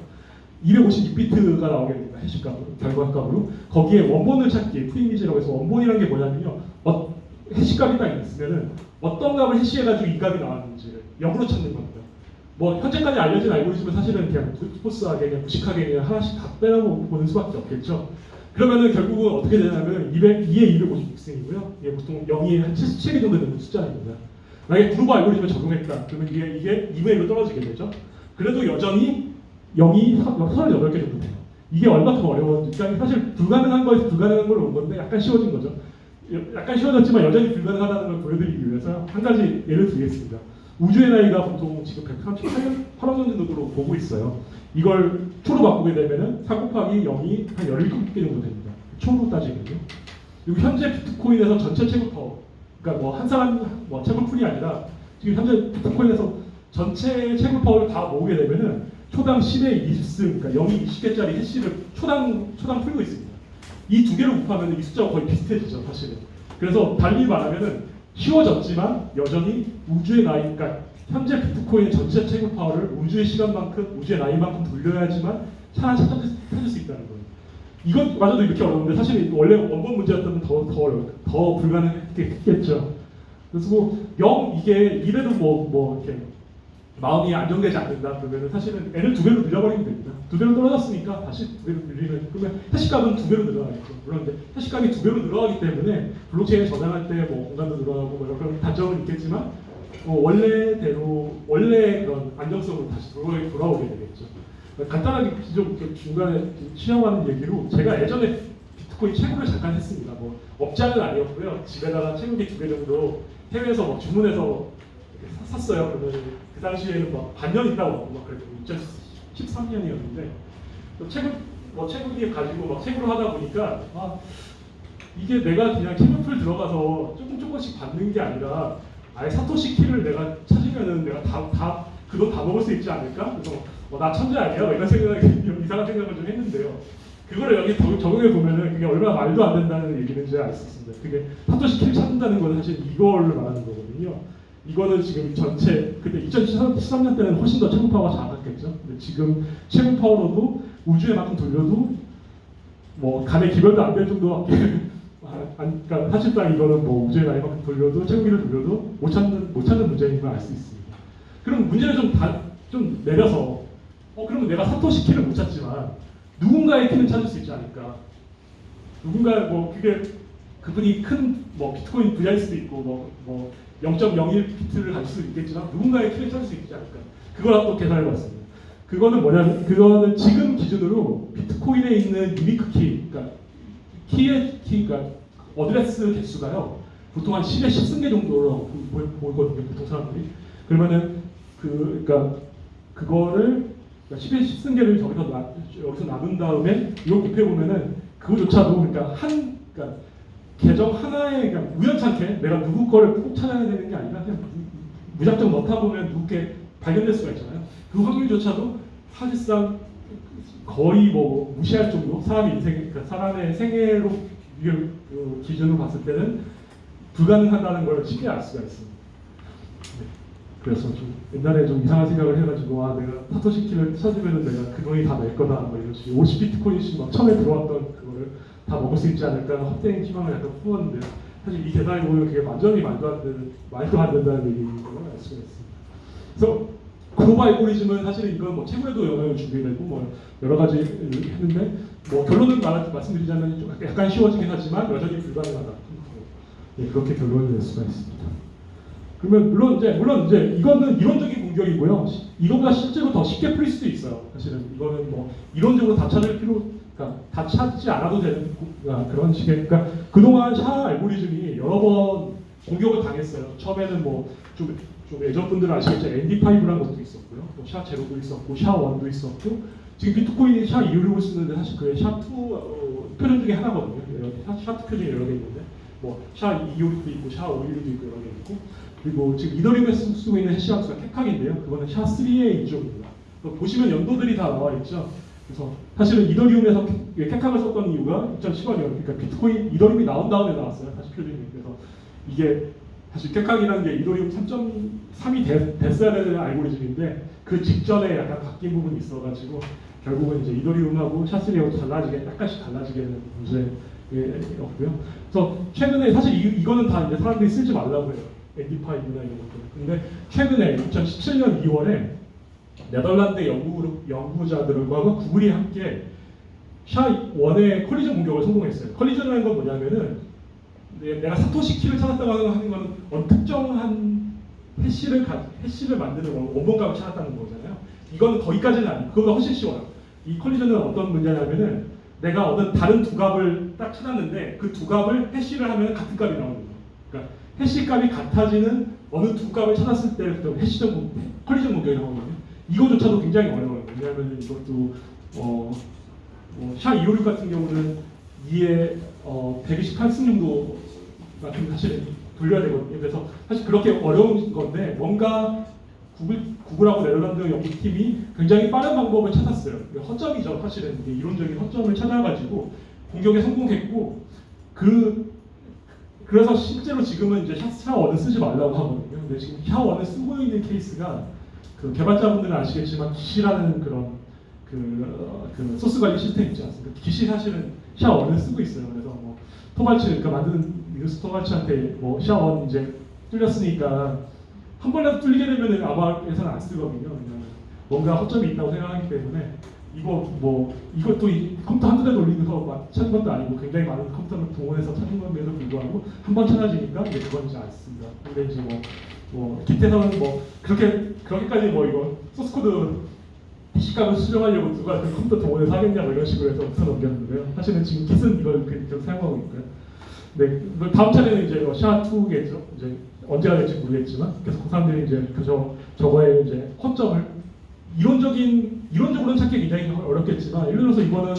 256비트가 나오게 됩니다. 해시값으로, 결과값으로. 거기에 원본을 찾기, 프리미지라고 해서 원본이라는 게 뭐냐면요. 어, 해시값이 딱 있으면은 어떤 값을 해시해가지고 이 값이 나왔는지를 역으로 찾는 겁니다. 뭐 현재까지 알려진 알고리즘은 사실은 그냥 포스하게 그냥 무식하게 그냥 하나씩 다 빼라고 보는 수밖에 없겠죠. 그러면은 결국은 어떻게 되냐면 200, 2에 256승이고요. 이게 보통 0이 한 77개 정도 되는 숫자입니다. 만약에 그루브 알고리즘을 적용했다. 그러면 이게, 이게 2분의 1로 떨어지게 되죠. 그래도 여전히 0이 38개 정도 돼요. 이게 얼마큼 어려웠니까 사실 불가능한 거에서 불가능한 걸로 온 건데 약간 쉬워진 거죠. 약간 쉬워졌지만 여전히 불가능하다는 걸 보여드리기 위해서 한 가지 예를 들겠습니다. 우주의 나이가 보통 지금 138년 8억 년 정도로 보고 있어요. 이걸 초로 바꾸게 되면 은 4 곱하기 0이 한 17개 정도 됩니다. 초로 따지면요. 그리고 현재 비트코인에서 전체 채굴 파워, 그러니까 뭐 한 사람 뭐 채굴 pool이 아니라 지금 현재 비트코인에서 전체 채굴 파워를 다 모으게 되면은 초당 10의 20승, 그러니까 0이 20개짜리 해시를 초당 초당 풀고 있습니다. 이 두 개를 곱하면 이 숫자가 거의 비슷해지죠, 사실은. 그래서 달리 말하면은 쉬워졌지만 여전히 우주의 나이, 그러니까 현재 비트코인의 전체 채굴 파워를 우주의 시간만큼, 우주의 나이만큼 돌려야지만 차라리 찾을, 수 있다는 거예요. 이것 마저도 이렇게 어려운데 사실 원래 원본 문제였다면 더, 더 어려워, 더 불가능했겠죠. 그래서 뭐, 영, 이게 이래도 뭐, 뭐, 이렇게 마음이 안정되지 않는다 그러면 사실은 n을 두 배로 늘려버리면 됩니다. 두 배로 떨어졌으니까 다시 두 배로 늘리면 그러면 해시값은 두 배로 늘어나겠죠. 근데 해시값이 두 배로 늘어나기 때문에 블록체인 저장할 때 뭐 공간도 늘어나고 뭐 그런 단점은 있겠지만 어, 원래대로 원래 그런 안정성으로 다시 돌아, 돌아 오게 되겠죠. 간단하게 좀 중간에 시험하는 얘기로 제가 예전에 비트코인 채굴을 잠깐 했습니다. 뭐 업자는 아니었고요. 집에다가 채굴기 두 개 정도 해외에서 뭐 주문해서 샀어요. 그러면 그 당시에는 막 반년 있다고 막 그랬고 2013년이었는데 또 채굴 뭐 채굴기 가지고 막 채굴을 하다 보니까 아 이게 내가 그냥 채굴풀 들어가서 조금 조금씩 받는 게 아니라 아예 사토시 키를 내가 찾으면은 내가 다, 다그돈다 먹을 수 있지 않을까? 그래서 어, 나 천재 아니야? 뭐 이런 생각 이런 [laughs] 이상한 생각을 좀 했는데요. 그거를 여기 적- 적용해 보면은 그게 얼마나 말도 안 된다는 얘기인지 알 수 있습니다. 그게 사토시 키를 찾는다는 건 사실 이걸로 말하는 거거든요. 이거는 지금 전체 그때 2013년 때는 훨씬 더 최고 파워가 작았겠죠. 근데 지금 최고 파워로도 우주에 만큼 돌려도 뭐 간의 기별도 안 될 정도밖에 [laughs] 그러니까 사실상 이거는 뭐 우주에 나이만큼 돌려도 최고기를 돌려도 못 찾는 못 찾는 문제인 걸 알 수 있습니다. 그럼 문제를 좀, 다, 좀 내려서 어 그러면 내가 사토시 키를 못 찾지만 누군가의 키는 찾을 수 있지 않을까? 누군가 뭐 그게 그분이 큰 뭐 비트코인 부자일 수도 있고 뭐뭐 0.01 비트를 가질 수도 있겠지만 누군가의 키를 찾을 수 있지 않을까? 그걸 한번 계산해 봤습니다. 그거는 뭐냐면 그거는 지금 기준으로 비트코인에 있는 unique key, 그러니까 키의 키, 그러니까 어드레스 개수가요 보통 한 10에 10승 개 정도로 보- 보이거든요 보통 사람들이. 그러면은 그 그러니까 그거를 10에 10승 개를 저기서 나, 여기서 나눈 다음에 이걸 곱해 보면은 그거조차도 그러니까 한 그러니까 계정 하나에 그냥 우연찮게 내가 누구 거를 꼭 찾아야 되는 게 아니라 그냥 무- 무작정 넣다 보면 누구 게 발견될 수가 있잖아요. 그 확률조차도 사실상 거의 뭐 무시할 정도 사람의 인생, 그러니까 사람의 생애로 그 기준으로 봤을 때는 불가능하다는 걸 쉽게 알 수가 있습니다. 네. 그래서 좀 옛날에 좀 이상한 생각을 해가지고 아 내가 사토시 키를 찾으면 내가 그 돈이 다 낼 거다 뭐 이런 식으로 50비트코인씩 막 처음에 들어왔던 그거를 다 먹을 수 있지 않을까 헛된 희망을 약간 품었는데 사실 이 계산에 보면 그게 완전히 말도 안 되는 말도 안 된다는 얘기인 걸알 수가 있습니다. 그래서 글로벌 알고리즘은 사실은 이건 뭐 채굴에도 영향을 주게 되고 뭐 여러 가지 했는데 뭐 결론을 말, 말씀드리자면 좀 약간 쉬워지긴 하지만 여전히 불가능하다. 예, 그렇게 결론을 낼 수가 있습니다. 그러면 물론 이제 물론 이제 이거는 이론적인 공격이고요. 시- 이거보다 실제로 더 쉽게 풀릴 수도 있어요. 사실은 이거는 뭐 이론적으로 다 찾을 필요, 그러니까 다 찾지 않아도 되는 고- 아, 그런 식의 그러니까 그동안 샤 알고리즘이 여러 번 공격을 당했어요. 처음에는 뭐좀 좀 예전 분들은 아시겠지만 ND5라는 것도 있었고요. 또샤 제로도 있었고 샤 1도 있었고 지금 비트코인이 샤 2를 쓰는데 사실 그게 샤2 어, 표준 중에 하나거든요. 여러 개, 샤, 샤2 표준이 여러 개 있는데 뭐샤 256도 있고 샤 516도 있고 여러 개 있고 그리고 지금 이더리움에 쓰- 쓰고 있는 해시 함수가 캡각인데요. 그거는 샤 3의 이쪽입니다. 보시면 연도들이 다 나와 있죠. 그래서 사실은 이더리움에서 캡- 캡각을 썼던 이유가 2010년이요. 그러니까 비트코인 이더리움이 나온 다음에 나왔어요. 사실 표준이. 그래서 이게 사실 캡각이라는 게 이더리움 3.3이 돼, 됐어야 되는 알고리즘인데 그 직전에 약간 바뀐 부분이 있어가지고 결국은 이제 이더리움하고 샤스리하고 달라지게 약간씩 달라지게 되는 문제였고요. 그래서 최근에 사실 이, 이거는 다 이제 사람들이 쓰지 말라고 해요. 엔디파이브나 이런 것들. 근데 최근에 2017년 2월에 네덜란드 연구, 연구자들과 구글이 함께 샤1의 컬리전 공격을 성공했어요. 컬리전이라는 건 뭐냐면은 내- 내가 사토시 키를 찾았다고 하는 건 어느 특정한 해시를 가, 해시를 만드는 원- 원본값을 찾았다는 거잖아요. 이거는 거기까지는 아니고 그거보다 훨씬 쉬워요. 이 컬리전은 어떤 문제냐면은 내가 어느 다른 두 값을 딱 찾았는데 그 두 값을 해시를 하면 같은 값이 나오는 거예요. 그러니까 해시 값이 같아지는 어느 두 값을 찾았을 때부터 해시전 공- 컬리전 공격이 나오거든요. 이거조차도 굉장히 어려워요. 왜냐하면 이것도 어, 뭐, 샤256 같은 경우는 2에 어, 128승 정도 같은 사실은 돌려야 되거든요. 그래서 사실 그렇게 어려운 건데 뭔가 구글, 구글하고 네덜란드 연구팀이 굉장히 빠른 방법을 찾았어요. 허점이죠. 사실은 이론적인 허점을 찾아가지고 공격에 성공했고 그 그래서 실제로 지금은 이제 샤1을 쓰지 말라고 하거든요. 근데 지금 샤1을 쓰고 있는 케이스가 그 개발자분들은 아시겠지만 기시라는 그런 그, 어, 그 소스 관리 시스템 있지 않습니까? 기시 사실은 샤1을 쓰고 있어요. 그래서 뭐 토발치 그러니까 만드는 미누스 토발치한테 뭐 샤1 이제 뚫렸으니까 한 번이라도 뚫리게 되면은 아마 예산 안 쓰거든요. 뭔가 허점이 있다고 생각하기 때문에 이거 뭐 이것도 이 컴퓨터 한두 대 돌리면서 막 찾은 것도 아니고 굉장히 많은 컴퓨터를 동원해서 찾은 것에도 불구하고 한 번 찾아지니까 이제 그건 이제 안 씁니다. 근데 이제 뭐, 뭐 Git에서는 뭐 그렇게 그렇게까지 뭐 이거 소스 코드 해시값을 수정하려고 누가 그 컴퓨터 동원해서 하겠냐 뭐 이런 식으로 해서 웃어 넘겼는데요. 사실은 지금 Git은 이걸 그- 계속 사용하고 있고요. 네, 뭐 다음 차례는 이제 SHA-2겠죠. 이제 언제가 될지 모르겠지만 그래서 그 사람들이 이제 그저 저거에 이제 허점을 이론적인 이론적으로는 찾기 굉장히 어렵겠지만 예를 들어서 이거는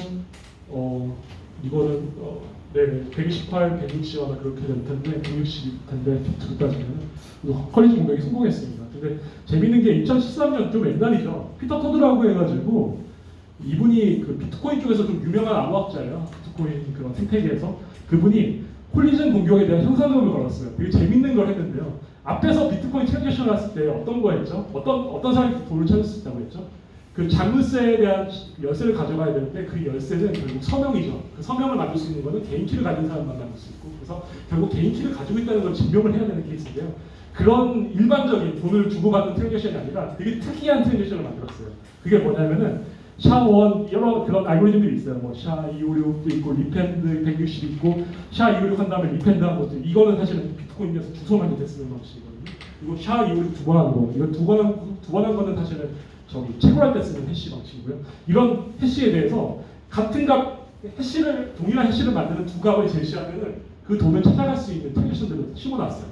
어 이거는 어, 네, 128, 160 아마 그렇게 될 텐데 160 텐데 비트로 따지면 collision 공격이 성공했습니다. 근데 재밌는 게 2013년 좀 옛날이죠. 피터 토드라고 해가지고 이분이 그 비트코인 쪽에서 좀 유명한 암호학자예요. 비트코인 그런 생태계에서 그분이 collision 공격에 대한 현상금을 걸었어요. 되게 재밌는 걸 했는데요. 앞에서 비트코인 transaction 했을 때 어떤 거 했죠? 어떤 어떤 사람이 돈을 찾을 수 있다고 했죠? 그 자물쇠에 대한 열쇠를 가져가야 되는데 그 열쇠는 결국 서명이죠. 그 서명을 만들 수 있는 거는 개인 키를 가진 사람만 만들 수 있고 그래서 결국 개인 키를 가지고 있다는 걸 증명을 해야 되는 케이스인데요. 그런 일반적인 돈을 주고받는 transaction이 아니라 되게 특이한 transaction을 만들었어요. 그게 뭐냐면은 SHA-1 여러 그런 알고리즘들이 있어요. 뭐 SHA-256도 있고 RIPEMD-160 있고 SHA-256 한 다음에 RIPEMD 한 것도 이거는 사실은 비트코인에서 주소만 이제 쓰는 방식이거든요. 그리고 SHA-256 두 번 하는 거 이거 두 번 두 번 한 거는 사실은 저기 채굴할 때 쓰는 해시 방식이고요. 이런 해시에 대해서 같은 값 해시를 동일한 해시를 만드는 두 값을 제시하면은 그 돈을 찾아갈 수 있는 transaction들을 심어놨어요.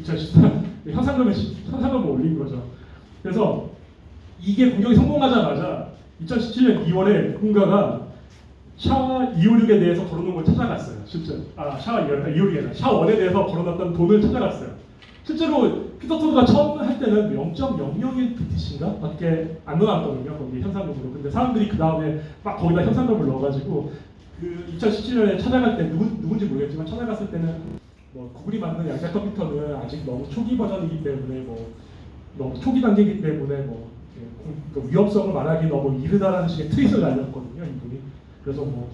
2014 현상금을 시- 현상금을 올린 거죠. 그래서 이게 공격이 성공하자마자 2017년 2월에 누군가가 샤 256에 대해서 걸어놓은 걸 찾아갔어요. 실제로. 아, 샤 256이 아니라 샤 1에 대해서 걸어놨던 돈을 찾아갔어요. 실제로 피터 토드가 처음 할 때는 0.001 BTC인가 밖에 안 넣어놨거든요. 거기 현상금으로. 근데 사람들이 그 다음에 막 거기다 현상금을 넣어가지고 그 2017년에 찾아갈 때 누구, 누군지 모르겠지만 찾아갔을 때는 뭐 구글이 만든 양자 컴퓨터는 아직 너무 초기 버전이기 때문에 뭐 너무 초기 단계이기 때문에 뭐그 위험성을 말하기 너무 이르다라는 식의 트윗을 날렸거든요 이분이 그래서 뭐,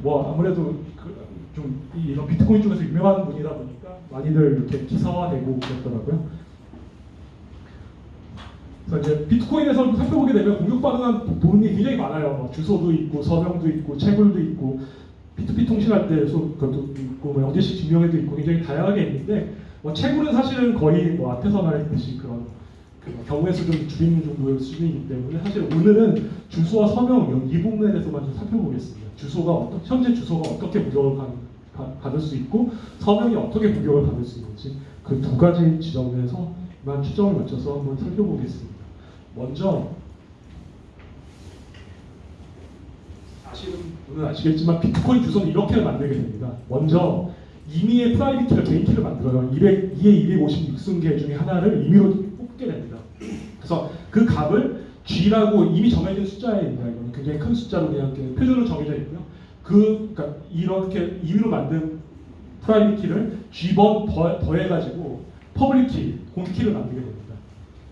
뭐 아무래도 그 좀 이런 비트코인 쪽에서 유명한 분이다 보니까 많이들 이렇게 기사화되고 그랬더라고요. 그래서 이제 비트코인에서 살펴보게 되면 공격받은 돈이 굉장히 많아요. 뭐 주소도 있고 서명도 있고 채굴도 있고 P2P 통신할 때 소- 그것도 있고 뭐 영재식 증명회도 있고 굉장히 다양하게 있는데 뭐 채굴은 사실은 거의 뭐 앞에서 말했듯이 그런 그 경우의 수준을 줄이는 정도의 수준이기 때문에 사실 오늘은 주소와 서명 이 부분에 대해서만 좀 살펴보겠습니다. 주소가 어떤 현재 주소가 어떻게 받- 받을 수 있고 서명이 어떻게 무력을 받을 수 있는지 그 두 가지 지점에서만 초점을 맞춰서 한번 살펴보겠습니다. 먼저 아시는 분은 아시겠지만 비트코인 주소는 이렇게 만들게 됩니다. 먼저 임의의 private key를 개인 키를 만들어요. 200, 2의 256승 개 중에 하나를 임의로 뽑게 됩니다. 그래서 그 값을 G라고 이미 정해진 숫자입니다. 이거는 굉장히 큰 숫자로 그냥 표준으로 정해져 있고요. 그 그러니까 이렇게 임의로 만든 프라이빗 키를 G번 더, 더해가지고 public key, 공개 키를 만들게 됩니다.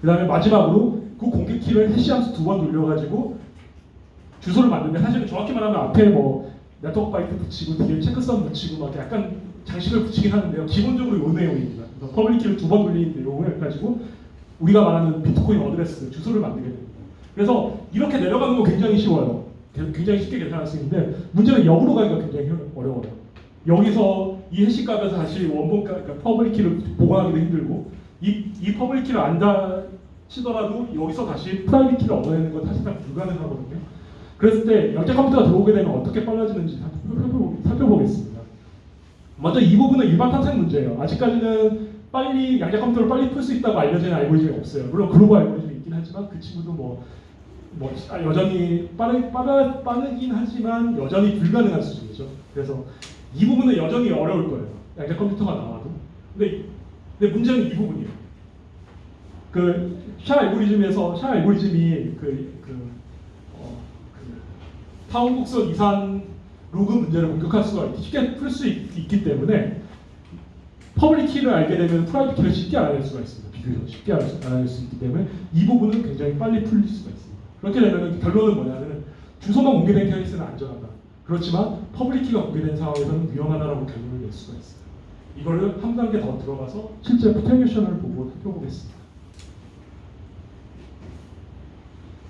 그 다음에 마지막으로 그 공개 키를 해시함수 두 번 돌려가지고 주소를 만드는데 사실은 정확히 말하면 앞에 뭐 네트워크 바이트 붙이고 뒤에 checksum 붙이고 막 약간 장식을 붙이긴 하는데요. 기본적으로 이 내용입니다. public key를 두 번 돌린 내용을 가지고 우리가 말하는 비트코인 어드레스 주소를 만들게 됩니다. 그래서 이렇게 내려가는 거 굉장히 쉬워요. 굉장히 쉽게 계산할 수 있는데 문제는 역으로 가기가 굉장히 어려워요. 여기서 이 해시 값에서 다시 원본 값, 그러니까 public key를 복원하기도 힘들고 이, 이 public key를 안다 치더라도 여기서 다시 private key를 얻어내는 건 사실상 불가능하거든요. 그랬을 때 양자 컴퓨터가 들어오게 되면 어떻게 빨라지는지 살펴보, 살펴보겠습니다. 먼저 이 부분은 일반 탐색 문제예요. 아직까지는 빨리 양자 컴퓨터를 빨리 풀 수 있다고 알려진 알고리즘이 없어요. 물론 Grover 알고리즘이 있긴 하지만 그 친구도 뭐, 뭐 아, 여전히 빠르, 빠르, 빠르긴 하지만 여전히 불가능한 수준이죠. 그래서 이 부분은 여전히 어려울 거예요. 양자 컴퓨터가 나와도. 근데, 근데 문제는 이 부분이에요. 그 샤 알고리즘에서 샤 알고리즘이 그, 그, 어, 그 타원곡선 이산 로그 문제를 공격할 수가 있- 쉽게 풀 수 있기 때문에 public key를 알게 되면 private key를 쉽게 알아낼 수가 있습니다. 비교적 쉽게 알아낼 수- 있기 때문에 이 부분은 굉장히 빨리 풀릴 수가 있습니다. 그렇게 되면 결론은 뭐냐면 주소만 공개된 케이스는 안전하다. 그렇지만 퍼블릭 키가 공개된 상황에서는 위험하다라고 결론을 낼 수가 있어요. 이거를 한 단계 더 들어가서 실제 potential을 보고 살펴보겠습니다.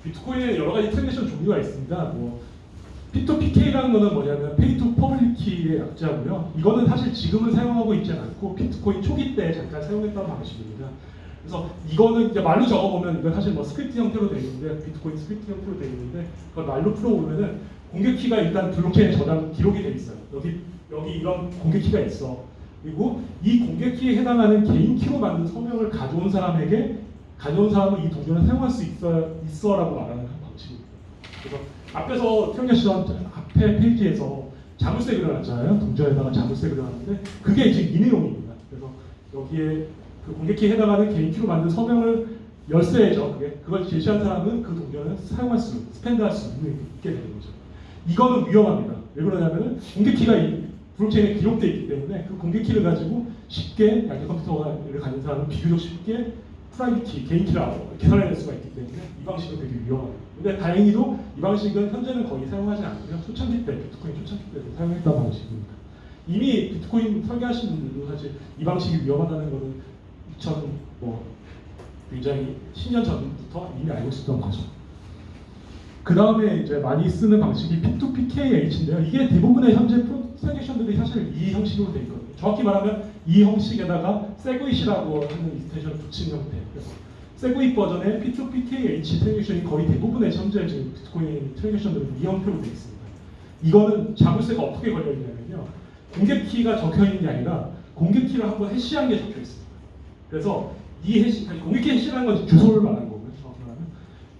비트코인에 여러 가지 transaction 종류가 있습니다. 뭐 P2PK라는 거는 뭐냐면 Pay to Public Key의 약자고요. 이거는 사실 지금은 사용하고 있지 않고 비트코인 초기 때 잠깐 사용했던 방식입니다. 그래서 이거는 이제 말로 적어보면 이건 사실 뭐 스크립트 형태로 되어 있는데 비트코인 스크립트 형태로 되어 있는데 그걸 말로 풀어보면은 공개 키가 일단 블록체인에 저장 기록이 돼 있어요. 여기 여기 이런 공개 키가 있어. 그리고 이 공개 키에 해당하는 개인 키로 만든 서명을 가져온 사람에게 가져온 사람은 이 동전을 사용할 수 있어 있어라고 말하는 방식입니다. 그래서 앞에서 태영재 씨가 앞에 페이지에서 자물쇠 그려놨잖아요. 동전에다가 자물쇠 그려놨는데 그게 지금 이 내용입니다. 그래서 여기에 그 공개키에 해당하는 개인 키로 만든 서명을 열쇠죠. 그게 그걸 제시한 사람은 그 동전을 사용할 수, 스펜드할 수 있게 되는 거죠. 이거는 위험합니다. 왜 그러냐면은 공개 키가 이 블록체인에 기록되어 있기 때문에 그 공개 키를 가지고 쉽게 양자 컴퓨터를 가진 사람은 비교적 쉽게 private key, 개인 키를 계산해낼 수가 있기 때문에 이 방식은 되게 위험합니다. 근데 다행히도 이 방식은 현재는 거의 사용하지 않고요. 초창기 때, 비트코인 초창기 때도 사용했던 방식입니다. 이미 비트코인 설계하신 분들도 사실 이 방식이 위험하다는 거는 2000, 뭐, 굉장히 10년 전부터 이미 알고 있었던 거죠. 그 다음에 이제 많이 쓰는 방식이 P2PKH인데요. 이게 대부분의 현재 transaction들이 사실 이 형식으로 되어 있거든요. 정확히 말하면 이 형식에다가 SegWit이라고 하는 extension을 붙인 형태. 그래서 세그잇 버전의 P2PKH 트랜잭션이 거의 대부분의 현재 지금 비트코인 transaction들은 이 형태로 되어 있습니다. 이거는 자물쇠가 어떻게 걸려 있냐면요. 공개 키가 적혀 있는 게 아니라 공개 키를 한번 해시한 게 적혀 있습니다. 그래서 이 해시, 공개 키 해시라는 건 주소를 말하는 거고요.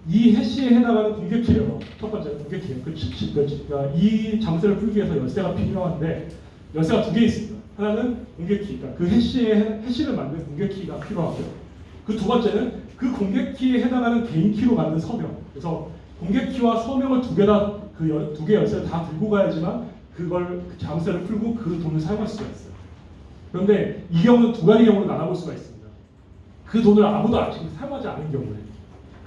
이 해시에 해당하는 공개 키예요. 첫 번째 공개 키예요. 그, 그, 치- 그러니까 이 자물쇠를 풀기 위해서 열쇠가 필요한데 열쇠가 두 개 있습니다. 하나는 공개 키, 그러니까 그 해시에 해시를 만든 공개 키가 필요하고요. 그 두 번째는 그 공개 키에 해당하는 개인 키로 만든 서명. 그래서 공개 키와 서명을 두 개 다 그 두 개 열쇠를 다 들고 가야지만 그걸 그 자물쇠를 풀고 그 돈을 사용할 수가 있어요. 그런데 이 경우는 두 가지 경우로 나눠볼 수가 있습니다. 그 돈을 아무도 아직 사용하지 않은 경우에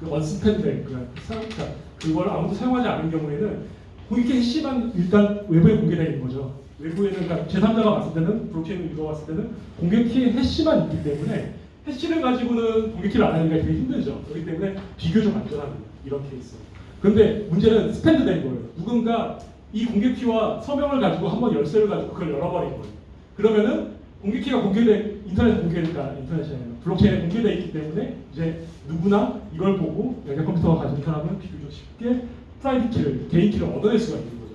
그 unspent 그 그러니까 그걸 아무도 사용하지 않은 경우에는 공개 해시만 일단 외부에 공개되어 있는 거죠. 외부에는 그러니까 제3자가 봤을 때는 블록체인을 읽어봤을 때는 공개 키의 해시만 있기 때문에 해시를 가지고는 공개 키를 알아내기가 되게 힘들죠. 그렇기 때문에 비교적 안전합니다. 이런 케이스. 그런데 문제는 spent 된 거예요. 누군가 이 공개 키와 서명을 가지고 한번 열쇠를 가지고 그걸 열어버린 거예요. 그러면은 공개 키가 공개돼 인터넷에 공개되니까 인터넷에 블록체인에 공개돼 있기 때문에 이제 누구나 이걸 보고 양자 컴퓨터가 가진 사람은 비교적 쉽게 private key를 개인 키를 얻어낼 수가 있는 거죠.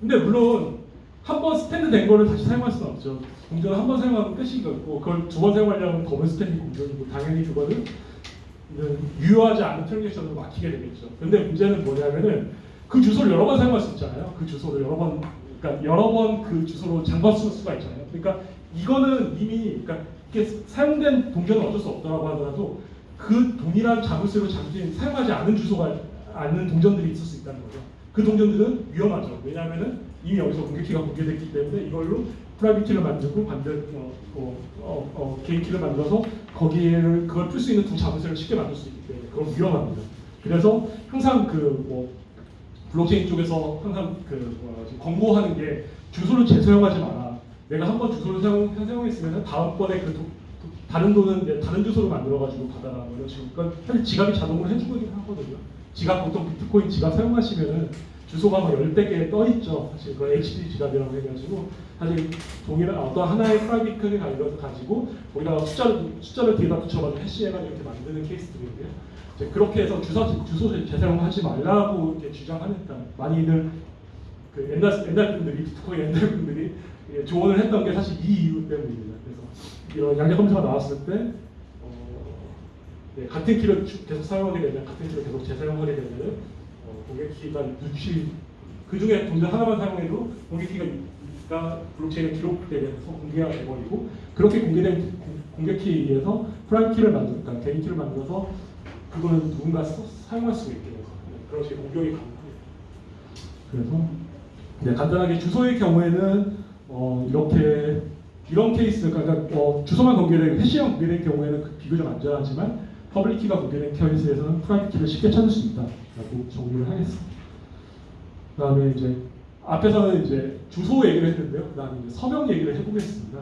근데 물론 한 번 spend 된 거를 다시 사용할 수는 없죠. 동전을 한 번 사용하면 끝이고 그걸 두 번 사용하려면 double spend 공격이고 당연히 그거는 유효하지 않은 transaction으로 막히게 되겠죠. 근데 문제는 뭐냐면은 그 주소를 여러 번 사용할 수 있잖아요. 그 주소를 여러 번, 그러니까 여러 번 그 주소로 잠궈 쓸 수가 있잖아요. 그러니까 이거는 이미 그러니까 사용된 동전은 어쩔 수 없다고 하더라도 그 동일한 자물쇠로 잠긴 사용하지 않은 주소가 않는 동전들이 있을 수 있다는 거죠. 그 동전들은 위험하죠. 왜냐하면은 이미 여기서 공개키가 공개됐기 때문에 이걸로 private key를 만들고 반대 어, 어, 어, 어, 개인 키를 만들어서 거기에를 그걸 풀 수 있는 두 자물쇠를 쉽게 만들 수 있기 때문에 그건 위험합니다. 그래서 항상 그 뭐 블록체인 쪽에서 항상 그 뭐라 지 권고하는 게 주소를 재사용하지 마라. 내가 한 번 주소를 사용, 사용했으면 다음번에 그 도, 도- 다른 돈은 다른 주소로 만들어가지고 받아라. 뭐 이런 식으로. 그러니까 사실 지갑이 자동으로 해주긴 하거든요. 지갑 보통 비트코인 지갑 사용하시면은 주소가 뭐 열댓 개 떠 있죠. 사실 그 HD 지갑이라고 해가지고 사실 동일한 어떤 하나의 private key 가지고 거기다가 숫자를 숫자를 뒤에다 붙여가지고 해시해가지고 이렇게 만드는 케이스들인데요. 이제 그렇게 해서 주소 주소 재사용하지 말라고 이렇게 주장하니까 많이들 그 옛날 옛날 분들이 비트코인 옛날 분들이 예, 조언을 했던 게 사실 이 이유 때문입니다. 그래서 이런 양자 컴퓨터가 나왔을 때 어, 네, 같은 키를 주- 계속 사용하게 되면 같은 키를 계속 재사용하게 되면 어, 공개 키가 유치 그 중에 동전 하나만 사용해도 공개 키가 블록체인에 기록되면서 공개가 돼버리고 그렇게 공개된 공- 공개 키에 의해서 private key를 만들, 그러니까 개인 키를 만들어서 그거는 누군가 써- 사용할 수 있게 돼서 네, 그런 식의 공격이 가능합니다. 그래서 네, 간단하게 주소의 경우에는 어, 이렇게 이런 케이스, 그러니까 어, 주소만 공개된 해시형 공개된 경우에는 그 비교적 안전하지만 public key가 공개된 케이스에서는 private key를 쉽게 찾을 수 있다라고 정리를 하겠습니다. 그 다음에 이제 앞에서는 이제 주소 얘기를 했는데요. 그 다음에 이제 서명 얘기를 해보겠습니다.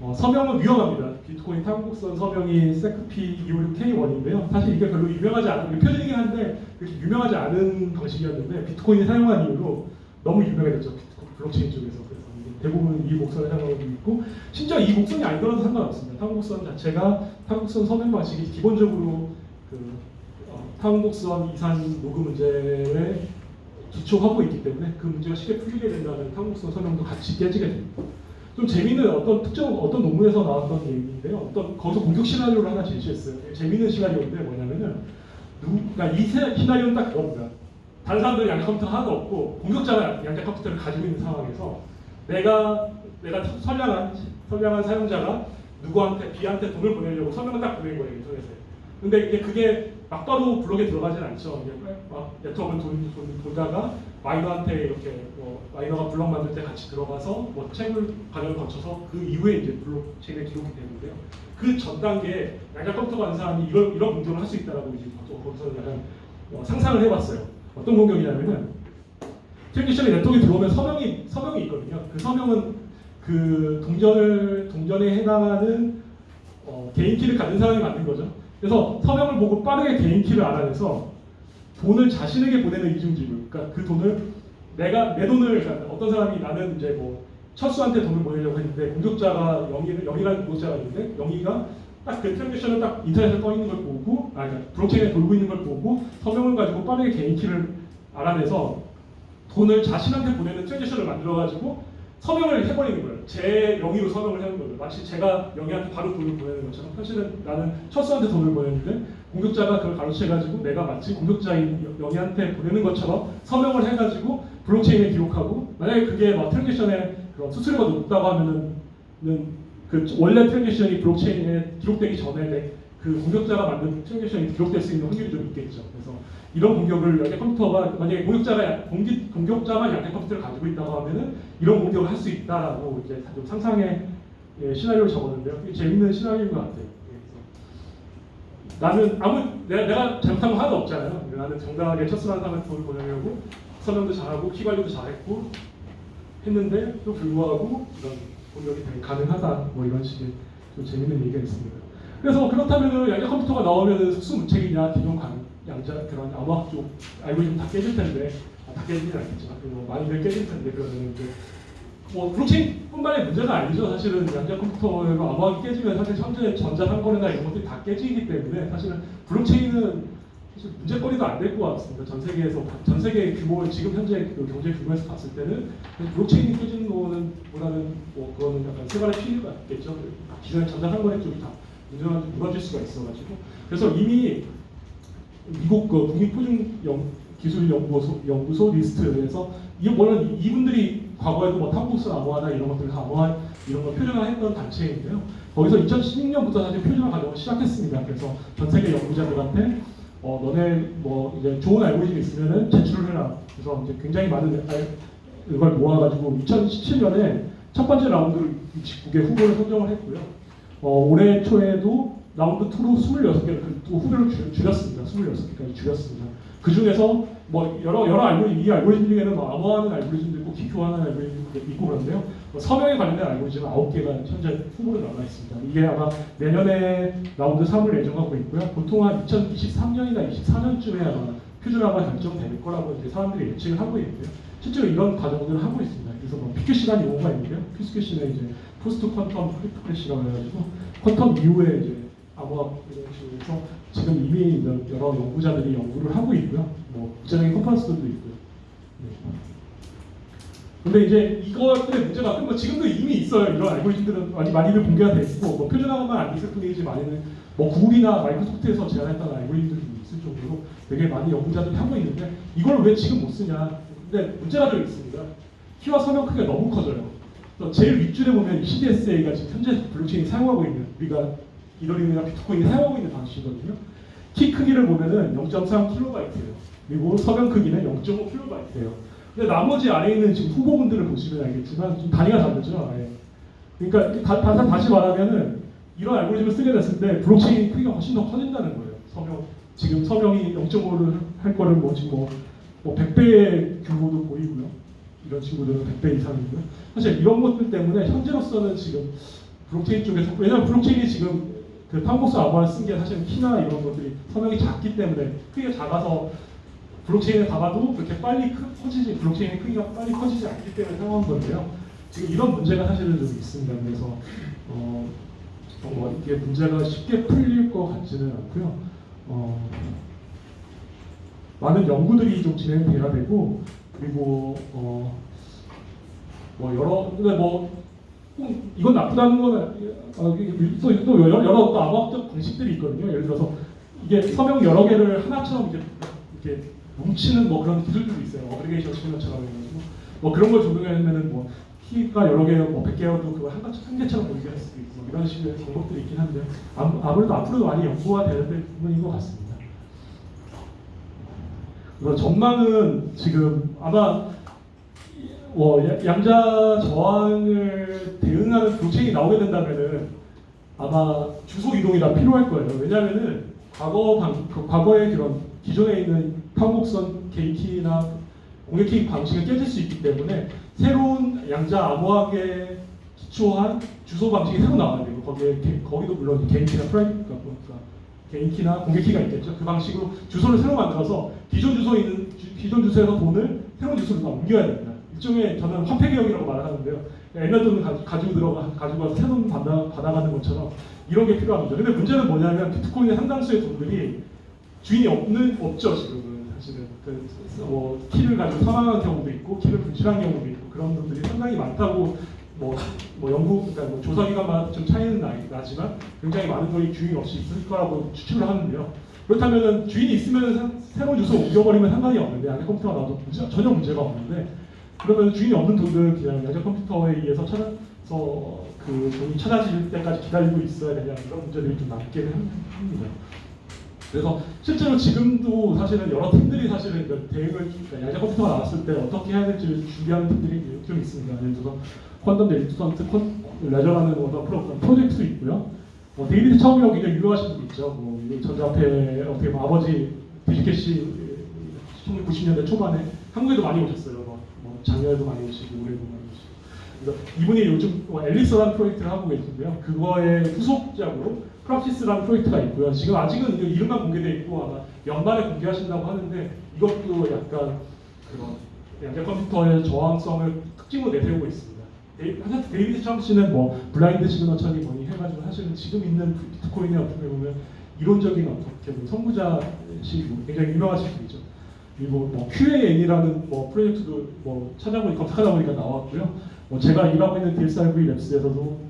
어, 서명은 위험합니다. 비트코인 타원곡선 서명이 secp256k1인데요. 사실 이게 별로 유명하지 않은 표준이긴 한데 그렇게 유명하지 않은 방식이었는데 비트코인이 사용한 이후로 너무 유명해졌죠. 블록체인 쪽에서 대부분 이 곡선을 사용하고 있고 심지어 이 곡선이 아니더라도 상관없습니다. 타원곡선 자체가 타원곡선 서명 방식이 기본적으로 그 어, 타원곡선 이산 로그 문제에 기초하고 있기 때문에 그 문제가 쉽게 풀리게 된다는 타원곡선 서명도 같이 깨지게 됩니다. 좀 재미있는 어떤 특정 어떤 논문에서 나왔던 얘기인데요. 어떤 거기서 공격 시나리오를 하나 제시했어요. 재미있는 시나리오인데 뭐냐면은 누, 그러니까 이 세- 시나리오는 딱 그겁니다. 다른 사람들이 양자 컴퓨터 하나도 없고 공격자가 양자 컴퓨터를 가지고 있는 상황에서 내가 내가 선량한 선량한 사용자가 누구한테 B한테 돈을 보내려고 서명을 딱 보낸 거예요 인터넷에. 근데 이제 그게 막바로 블록에 들어가진 않죠. 이게 막 네트워크를 돈, 돈, 돌다가 miner한테 이렇게 뭐 miner가 블록 만들 때 같이 들어가서 뭐 채굴 과정을 거쳐서 그 이후에 이제 블록 체인에 기록이 되는데요. 그 전 단계에 양자 컴퓨터가 사람이 이런 이런 공격을 할 수 있다라고 이제 또 거기서 약간 어, 상상을 해봤어요. 어떤 공격이냐면은 transaction이 네트워크에 들어오면 서명이 서명이 있거든요. 그 서명은 그 동전을 동전에 해당하는 어, 개인 키를 가진 사람이 만든 거죠. 그래서 서명을 보고 빠르게 개인 키를 알아내서 돈을 자신에게 보내는 이중지불. 그러니까 그 돈을 내가 내 돈을 그러니까 어떤 사람이 나는 이제 뭐 철수한테 돈을 보내려고 했는데 공격자가 영희 영희라는 공격자가 있는데 영희가 딱 그 transaction을 딱 인터넷에 떠 있는 걸 보고 아 그러니까 블록체인에 돌고 있는 걸 보고 서명을 가지고 빠르게 개인 키를 알아내서 돈을 자신한테 보내는 transaction을 만들어가지고 서명을 해버리는 거예요. 제 명의로 서명을 하는 거예요. 마치 제가 영희한테 바로 돈을 보내는 것처럼 사실은 나는 철수한테 돈을 보냈는데 공격자가 그걸 가로채가지고 내가 마치 공격자인 영희한테 보내는 것처럼 서명을 해가지고 블록체인에 기록하고 만약에 그게 막 transaction의 그런 수수료가 높다고 하면은 그 원래 transaction이 블록체인에 기록되기 전에 내- 그 공격자가 만든 transaction이 기록될 수 있는 확률이 좀 있겠죠. 그래서 이런 공격을 양자 컴퓨터가 만약에 공격자가 양- 공기, 공격자만 양자 컴퓨터를 가지고 있다고 하면은 이런 공격을 할 수 있다라고 이제 좀 상상의 예, 시나리오를 적었는데요. 재밌는 시나리오인 것 같아요. 예, 나는 아무 내가, 내가 잘못한 거 하나도 없잖아요. 나는 정당하게 첫수한 사람한테 돈을 보내려고 서명도 잘하고 키 관리도 잘했고 했는데 또 불구하고 이런 공격이 가능하다 뭐 이런 식의 좀 재밌는 얘기가 있습니다. 그래서 그렇다면은 양자 컴퓨터가 나오면은 속수무책이냐 기존 강, 양자 그런 암호학 쪽 알고리즘 다 깨질 텐데 아, 다 깨지진 않겠지만 뭐 많이들 깨질 텐데 그러면 이제 뭐 블록체인뿐만의 문제가 아니죠. 사실은 양자 컴퓨터로 암호학이 깨지면 사실 현재 전자 상거래나 이런 것들이 다 깨지기 때문에 사실은 블록체인은 사실 문제거리도 안 될 것 같습니다. 전 세계에서 전 세계 규모를 지금 현재 그 경제 규모에서 봤을 때는 블록체인이 깨지는 거는 보다는 뭐 그거는 약간 새발의 피해가 있겠죠. 기존의 전자 상거래 쪽이 다 문제가 무너질 수가 있어가지고 그래서 이미 미국 그 국립표준기술연구소 연구소 NIST에서 이거는 이분들이 과거에도 뭐 탐구스 암호화나 이런 것들 다 암호화 이런 걸 표준화했던 단체인데요. 거기서 2016년부터 사실 표준화 과정을 시작했습니다. 그래서 전 세계 연구자들한테 어 너네 뭐 이제 좋은 알고리즘 있으면은 제출을 해라. 그래서 이제 굉장히 많은 알- 이걸 모아가지고 2017년에 첫 번째 라운드를 69개 후보를 선정을 했고요. 어, 올해 초에도 라운드 2로 26개 또 후보를 줄- 줄였습니다. 26개까지 줄였습니다. 그 중에서 뭐 여러 여러 알고리즘 이 알고리즘 중에는 뭐 암호화하는 알고리즘도 있고 키 교환하는 알고리즘도 있고 그런데요. 뭐 서명에 관련된 알고리즘은 9개가 현재 후보로 남아 있습니다. 이게 아마 내년에 라운드 3을 예정하고 있고요. 보통 한 2023년이나 24년쯤에 아마 표준화가 결정될 거라고 이제 사람들이 예측을 하고 있는데요. 실제로 이런 과정들을 하고 있습니다. 그래서 뭐 PQC라는 용어가 있는데요. PQC는 이제 Post Quantum Cryptography라고 해가지고 quantum 이후에 이제 암호학 이런 식으로 해서 지금 이미 여러 연구자들이 연구를 하고 있고요. 뭐 구체적인 컨퍼런스들도 있고요. 네. 근데 이제 이것들의 문제가 뭐 지금도 이미 있어요. 이런 알고리즘들은 많이 많이들 공개가 돼 있고 뭐 표준화만 안 있을 뿐이지 많이는 뭐 구글이나 마이크로소프트에서 제안했던 알고리즘들이 있을 정도로 되게 많이 연구자들이 하고 있는데 이걸 왜 지금 못 쓰냐? 근데 문제가 좀 있습니다. 키와 서명 크기가 너무 커져요. 제일 윗줄에 보면 ECDSA가 지금 현재 블록체인이 사용하고 있는 우리가 이더리움이나 비트코인이 사용하고 있는 방식이거든요. 키 크기를 보면은 0.3kb예요. 그리고 서명 크기는 0.5kb예요. 근데 나머지 아래에 있는 지금 후보군들을 보시면 알겠지만 좀 단위가 다르죠. 아예. 그러니까 다, 다, 다시 말하면은 이런 알고리즘을 쓰게 됐을 때 블록체인 크기가 훨씬 더 커진다는 거예요. 서명 지금 서명이 0.5를 할 거를 뭐 지금 뭐, 뭐 100배의 규모도 보이고요. 이런 친구들은 100배 이상이고요. 사실 이런 것들 때문에 현재로서는 지금 블록체인 쪽에서 왜냐하면 블록체인이 지금 그 타원곡선 암호화를 쓴 게 사실 키나 이런 것들이 서명이 작기 때문에 크기가 작아서 블록체인에 가봐도 그렇게 빨리 크, 커지지 블록체인의 크기가 빨리 커지지 않기 때문에 사용한 건데요. 지금 이런 문제가 사실은 좀 있습니다. 그래서 어, 뭐 이게 문제가 쉽게 풀릴 것 같지는 않고요. 어, 많은 연구들이 좀 진행돼야 되고 그리고 어, 뭐 여러 근데 뭐꼭 이건 나쁘다는 거는 어, 또, 또 여러 여러 또 암호학적 방식들이 있거든요. 예를 들어서 이게 서명 여러 개를 하나처럼 이렇게 이렇게 뭉치는 뭐 그런 기술들도 있어요. 어그리게이션 시그널처럼 해가지고 뭐 그런 걸 적용하면은 뭐 키가 여러 개, 뭐 100개여도 그거 한, 가- 한 개처럼 보이게 할 수도 있고 뭐 이런 식의 방법들이 있긴 한데 아무, 아무래도 앞으로도 많이 연구가 되는 부분인 것 같습니다. 그래서 전망은 지금 아마 어, 야- 양자 저항을 대응하는 블록체인이 나오게 된다면은 아마 주소 이동이 다 필요할 거예요. 왜냐하면은 과거 방, 그 과거의 그런 기존에 있는 편곡선 게이키나 공개키 방식이 깨질 수 있기 때문에 새로운 양자 암호학에 기초한 주소 방식이 새로 나와야 돼요. 거기에 게- 거기도 물론 개인키나 private 그러니까 개인키나 공개키가 있겠죠. 그 방식으로 주소를 새로 만들어서 기존 주소에 있는 주- 기존 주소에서 돈을 새로운 주소로 다 옮겨야 됩니다. 일종의 저는 화폐 개혁이라고 말하는데요. 옛날 돈을 가, 가지고 들어가 가지고 와서 새돈 받아 받아가는 것처럼 이런 게 필요합니다. 근데 문제는 뭐냐면 비트코인의 상당수의 돈들이 주인이 없는 없죠 지금은 사실은 그, 뭐 키를 가지고 사망한 경우도 있고 키를 분실한 경우도 있고 그런 분들이 상당히 많다고 뭐, 뭐 연구 그러니까 뭐 조사기관마다 좀 차이는 나, 나지만 굉장히 많은 돈이 주인이 없이 있을 거라고 추측을 하는데요. 그렇다면은 주인이 있으면 새로운 주소 옮겨버리면 상관이 없는데 양자 컴퓨터가 나와도 문제, 전혀 문제가 없는데 그러면 주인이 없는 돈들 그냥 양자 컴퓨터에 의해서 찾아서 그 돈이 찾아질 때까지 기다리고 있어야 되냐 이런 문제들이 좀 남기는 합니다. 그래서 실제로 지금도 사실은 여러 팀들이 사실은 그 대응을 그러니까 양자 컴퓨터가 나왔을 때 어떻게 해야 될지 준비하는 팀들이 좀 있습니다. 예를 들어서 Quantum Resistant Ledger라는 어떤 프로, 프로젝트도 있고요. 뭐 데이비드 차움이라고 굉장히 유명하신 분 있죠. 뭐 전자화폐 어떻게 보면 아버지 DigiCash 1990년대 초반에 한국에도 많이 오셨어요. 뭐, 뭐 작년에도 많이 오시고 올해도 많이 오시고. 그래서 이분이 요즘 뭐 Elixxir라는 프로젝트를 하고 계신데요. 그거의 후속작으로 Praxxis라는 프로젝트가 있고요. 지금 아직은 이 이름만 공개돼 있고 아마 연말에 공개하신다고 하는데 이것도 약간 그런 양자 컴퓨터의 저항성을 특징으로 내세우고 있습니다. 사실 데이비드 차움 씨는 뭐 blind signature니 뭐니 해가지고 사실은 지금 있는 비트코인의 어떻게 보면 이론적인 어떻게 보면 선구자시고 굉장히 유명하신 분이죠. 그리고 뭐 QAN이라는 뭐 프로젝트도 뭐 찾아보니 검색하다 보니까 나왔고요. 뭐 제가 일하고 있는 DSRV Labs에서도 뭐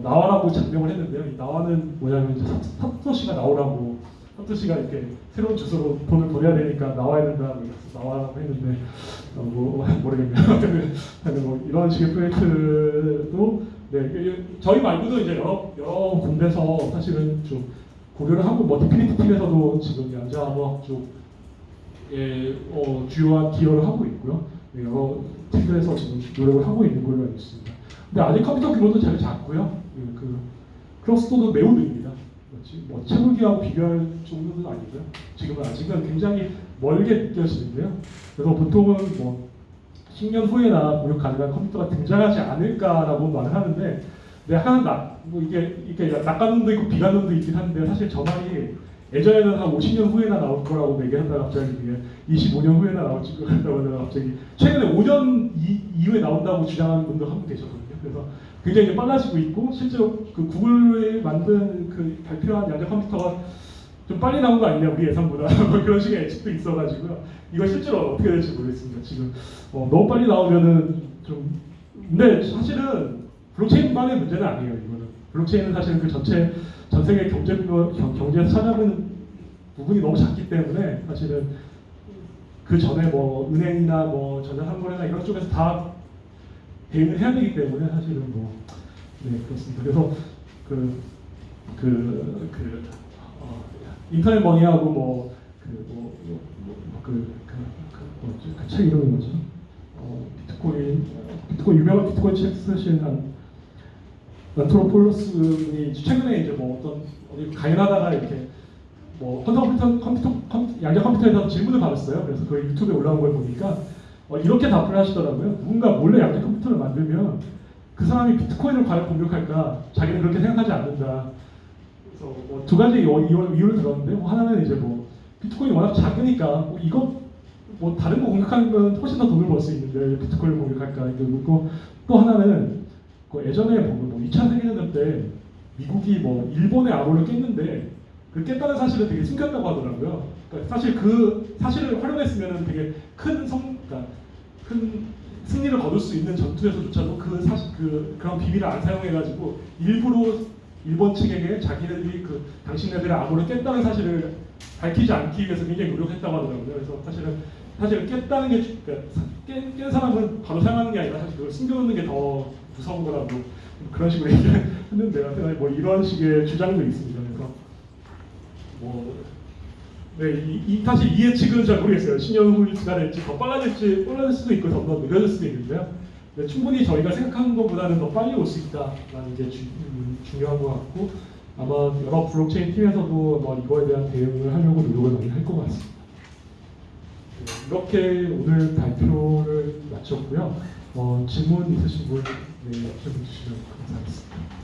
나와라고 작명을 했는데요. 이 나와는 뭐냐면 이제 사토시가 나오라고 사토시가 이렇게 새로운 주소로 돈을 보내야 되니까 나와야 된다 그래서 나와라고 했는데 어, 뭐 [laughs] 모르겠네요. [laughs] 뭐 이런 식의 프로젝트도 네 저희 말고도 이제 여러 여러 군데서 사실은 좀 고려를 하고 뭐 DFINITY 팀에서도 지금 양자 암호학 쪽에 어, 주요한 기여를 하고 있고요. 네, 여러 팀들에서 지금 노력을 하고 있는 걸로 알고 있습니다. 근데 아직 컴퓨터 규모도 잘 작고요. 예, 그 클러스터도 매우 느립니다. 뭐 채굴기하고 비교할 정도는 아니고요. 지금은 아직은 굉장히 멀게 느껴지는데요. 그래서 보통은 뭐 10년 후에나 무역 가능한 컴퓨터가 등장하지 않을까라고 말을 하는데 근데 약간 나, 뭐 이게 이게 낙관론도 있고 비관론도 있긴 한데 사실 저 말이 예전에는 한 50년 후에나 나올 거라고 얘기하다가 갑자기 이게 25년 후에나 나올 줄 거라고 하다가 갑자기 최근에 5년 이, 이후에 나온다고 주장하는 분도 한 분 계셨거든요. 그래서 굉장히 빨라지고 있고 실제로 그 구글이 만든 그 발표한 양자 컴퓨터가 좀 빨리 나온 거 아니냐 우리 예상보다 [laughs] 뭐 그런 식의 예측도 있어가지고요. 이거 실제로 어떻게 될지 모르겠습니다. 지금 어, 너무 빨리 나오면은 좀 근데 사실은 블록체인만의 문제는 아니에요. 이거는 블록체인은 사실 그 전체 전 세계 경제 경- 경제에서 찾아보는 부분이 너무 작기 때문에 사실은 그 전에 뭐 은행이나 뭐 전자상거래나 이런 쪽에서 다 대응을 해야 되기 때문에 사실은 뭐 네 그렇습니다. 그래서 그 그, 그, 어, Internet Money하고 뭐, 그, 뭐, 뭐, 뭐, 그, 그, 그, 뭐지? 그 책 이름이 뭐지? 어, 비트코인, 비트코인, 유명한 비트코인 책 쓰신 한, 안토노폴로스 분이 최근에 이제 뭐 어떤, 어디 강연하다가 이렇게 뭐 컴퓨터, 컴퓨터, 컴, 양자 컴퓨터에서 질문을 받았어요. 그래서 그 유튜브에 올라온 걸 보니까 어, 이렇게 답을 하시더라고요. 누군가 몰래 양자 컴퓨터를 만들면 그 사람이 비트코인을 과연 공격할까? 자기는 그렇게 생각하지 않는다. 그래서 뭐 두 가지 이유- 이유- 이유를 들었는데 뭐 하나는 이제 뭐 비트코인이 워낙 작으니까 뭐 이거 뭐 다른 거 공격하면 훨씬 더 돈을 벌 수 있는데 왜 비트코인을 공격할까 있고 또 하나는 그 예전에 보면 뭐 2차 세계대전 때 미국이 뭐 일본의 암호를 깼는데 그 깼다는 사실을 되게 숨겼다고 하더라고요. 그러니까 사실 그 사실을 활용했으면 되게 큰 성, 그러니까 큰 승리를 거둘 수 있는 전투에서조차도 그 사실 그 그런 비밀을 안 사용해가지고 일부러 일본 측에게 자기네들이 그 당신네들의 암호를 깼다는 사실을 밝히지 않기 위해서 굉장히 노력했다고 하더라고요. 그래서 사실은 사실 깼다는 게 주- 그러니까 사- 깬, 깬 사람은 바로 사용하는 게 아니라 사실 그걸 숨겨놓는 게 더 무서운 거라고 그런 식으로 [laughs] 얘기했는데 뭐 이런 식의 주장도 있습니다. 그래서 뭐 네, 이, 이 사실 이 예측은 잘 모르겠어요. 후가 될지 더 빨라질지 빨라질 수도 있고 더 느려질 수도 있는데요. 근데 충분히 저희가 생각하는 것보다는 더 빨리 올 수 있다라는 게 주, 음, 중요한 것 같고 아마 여러 블록체인 팀에서도 뭐 이거에 대한 대응을 하려고 노력을 많이 할 것 같습니다. 네, 이렇게 오늘 발표를 마쳤고요. 어, 질문 있으신 분 네, 질문 주시면 감사하겠습니다.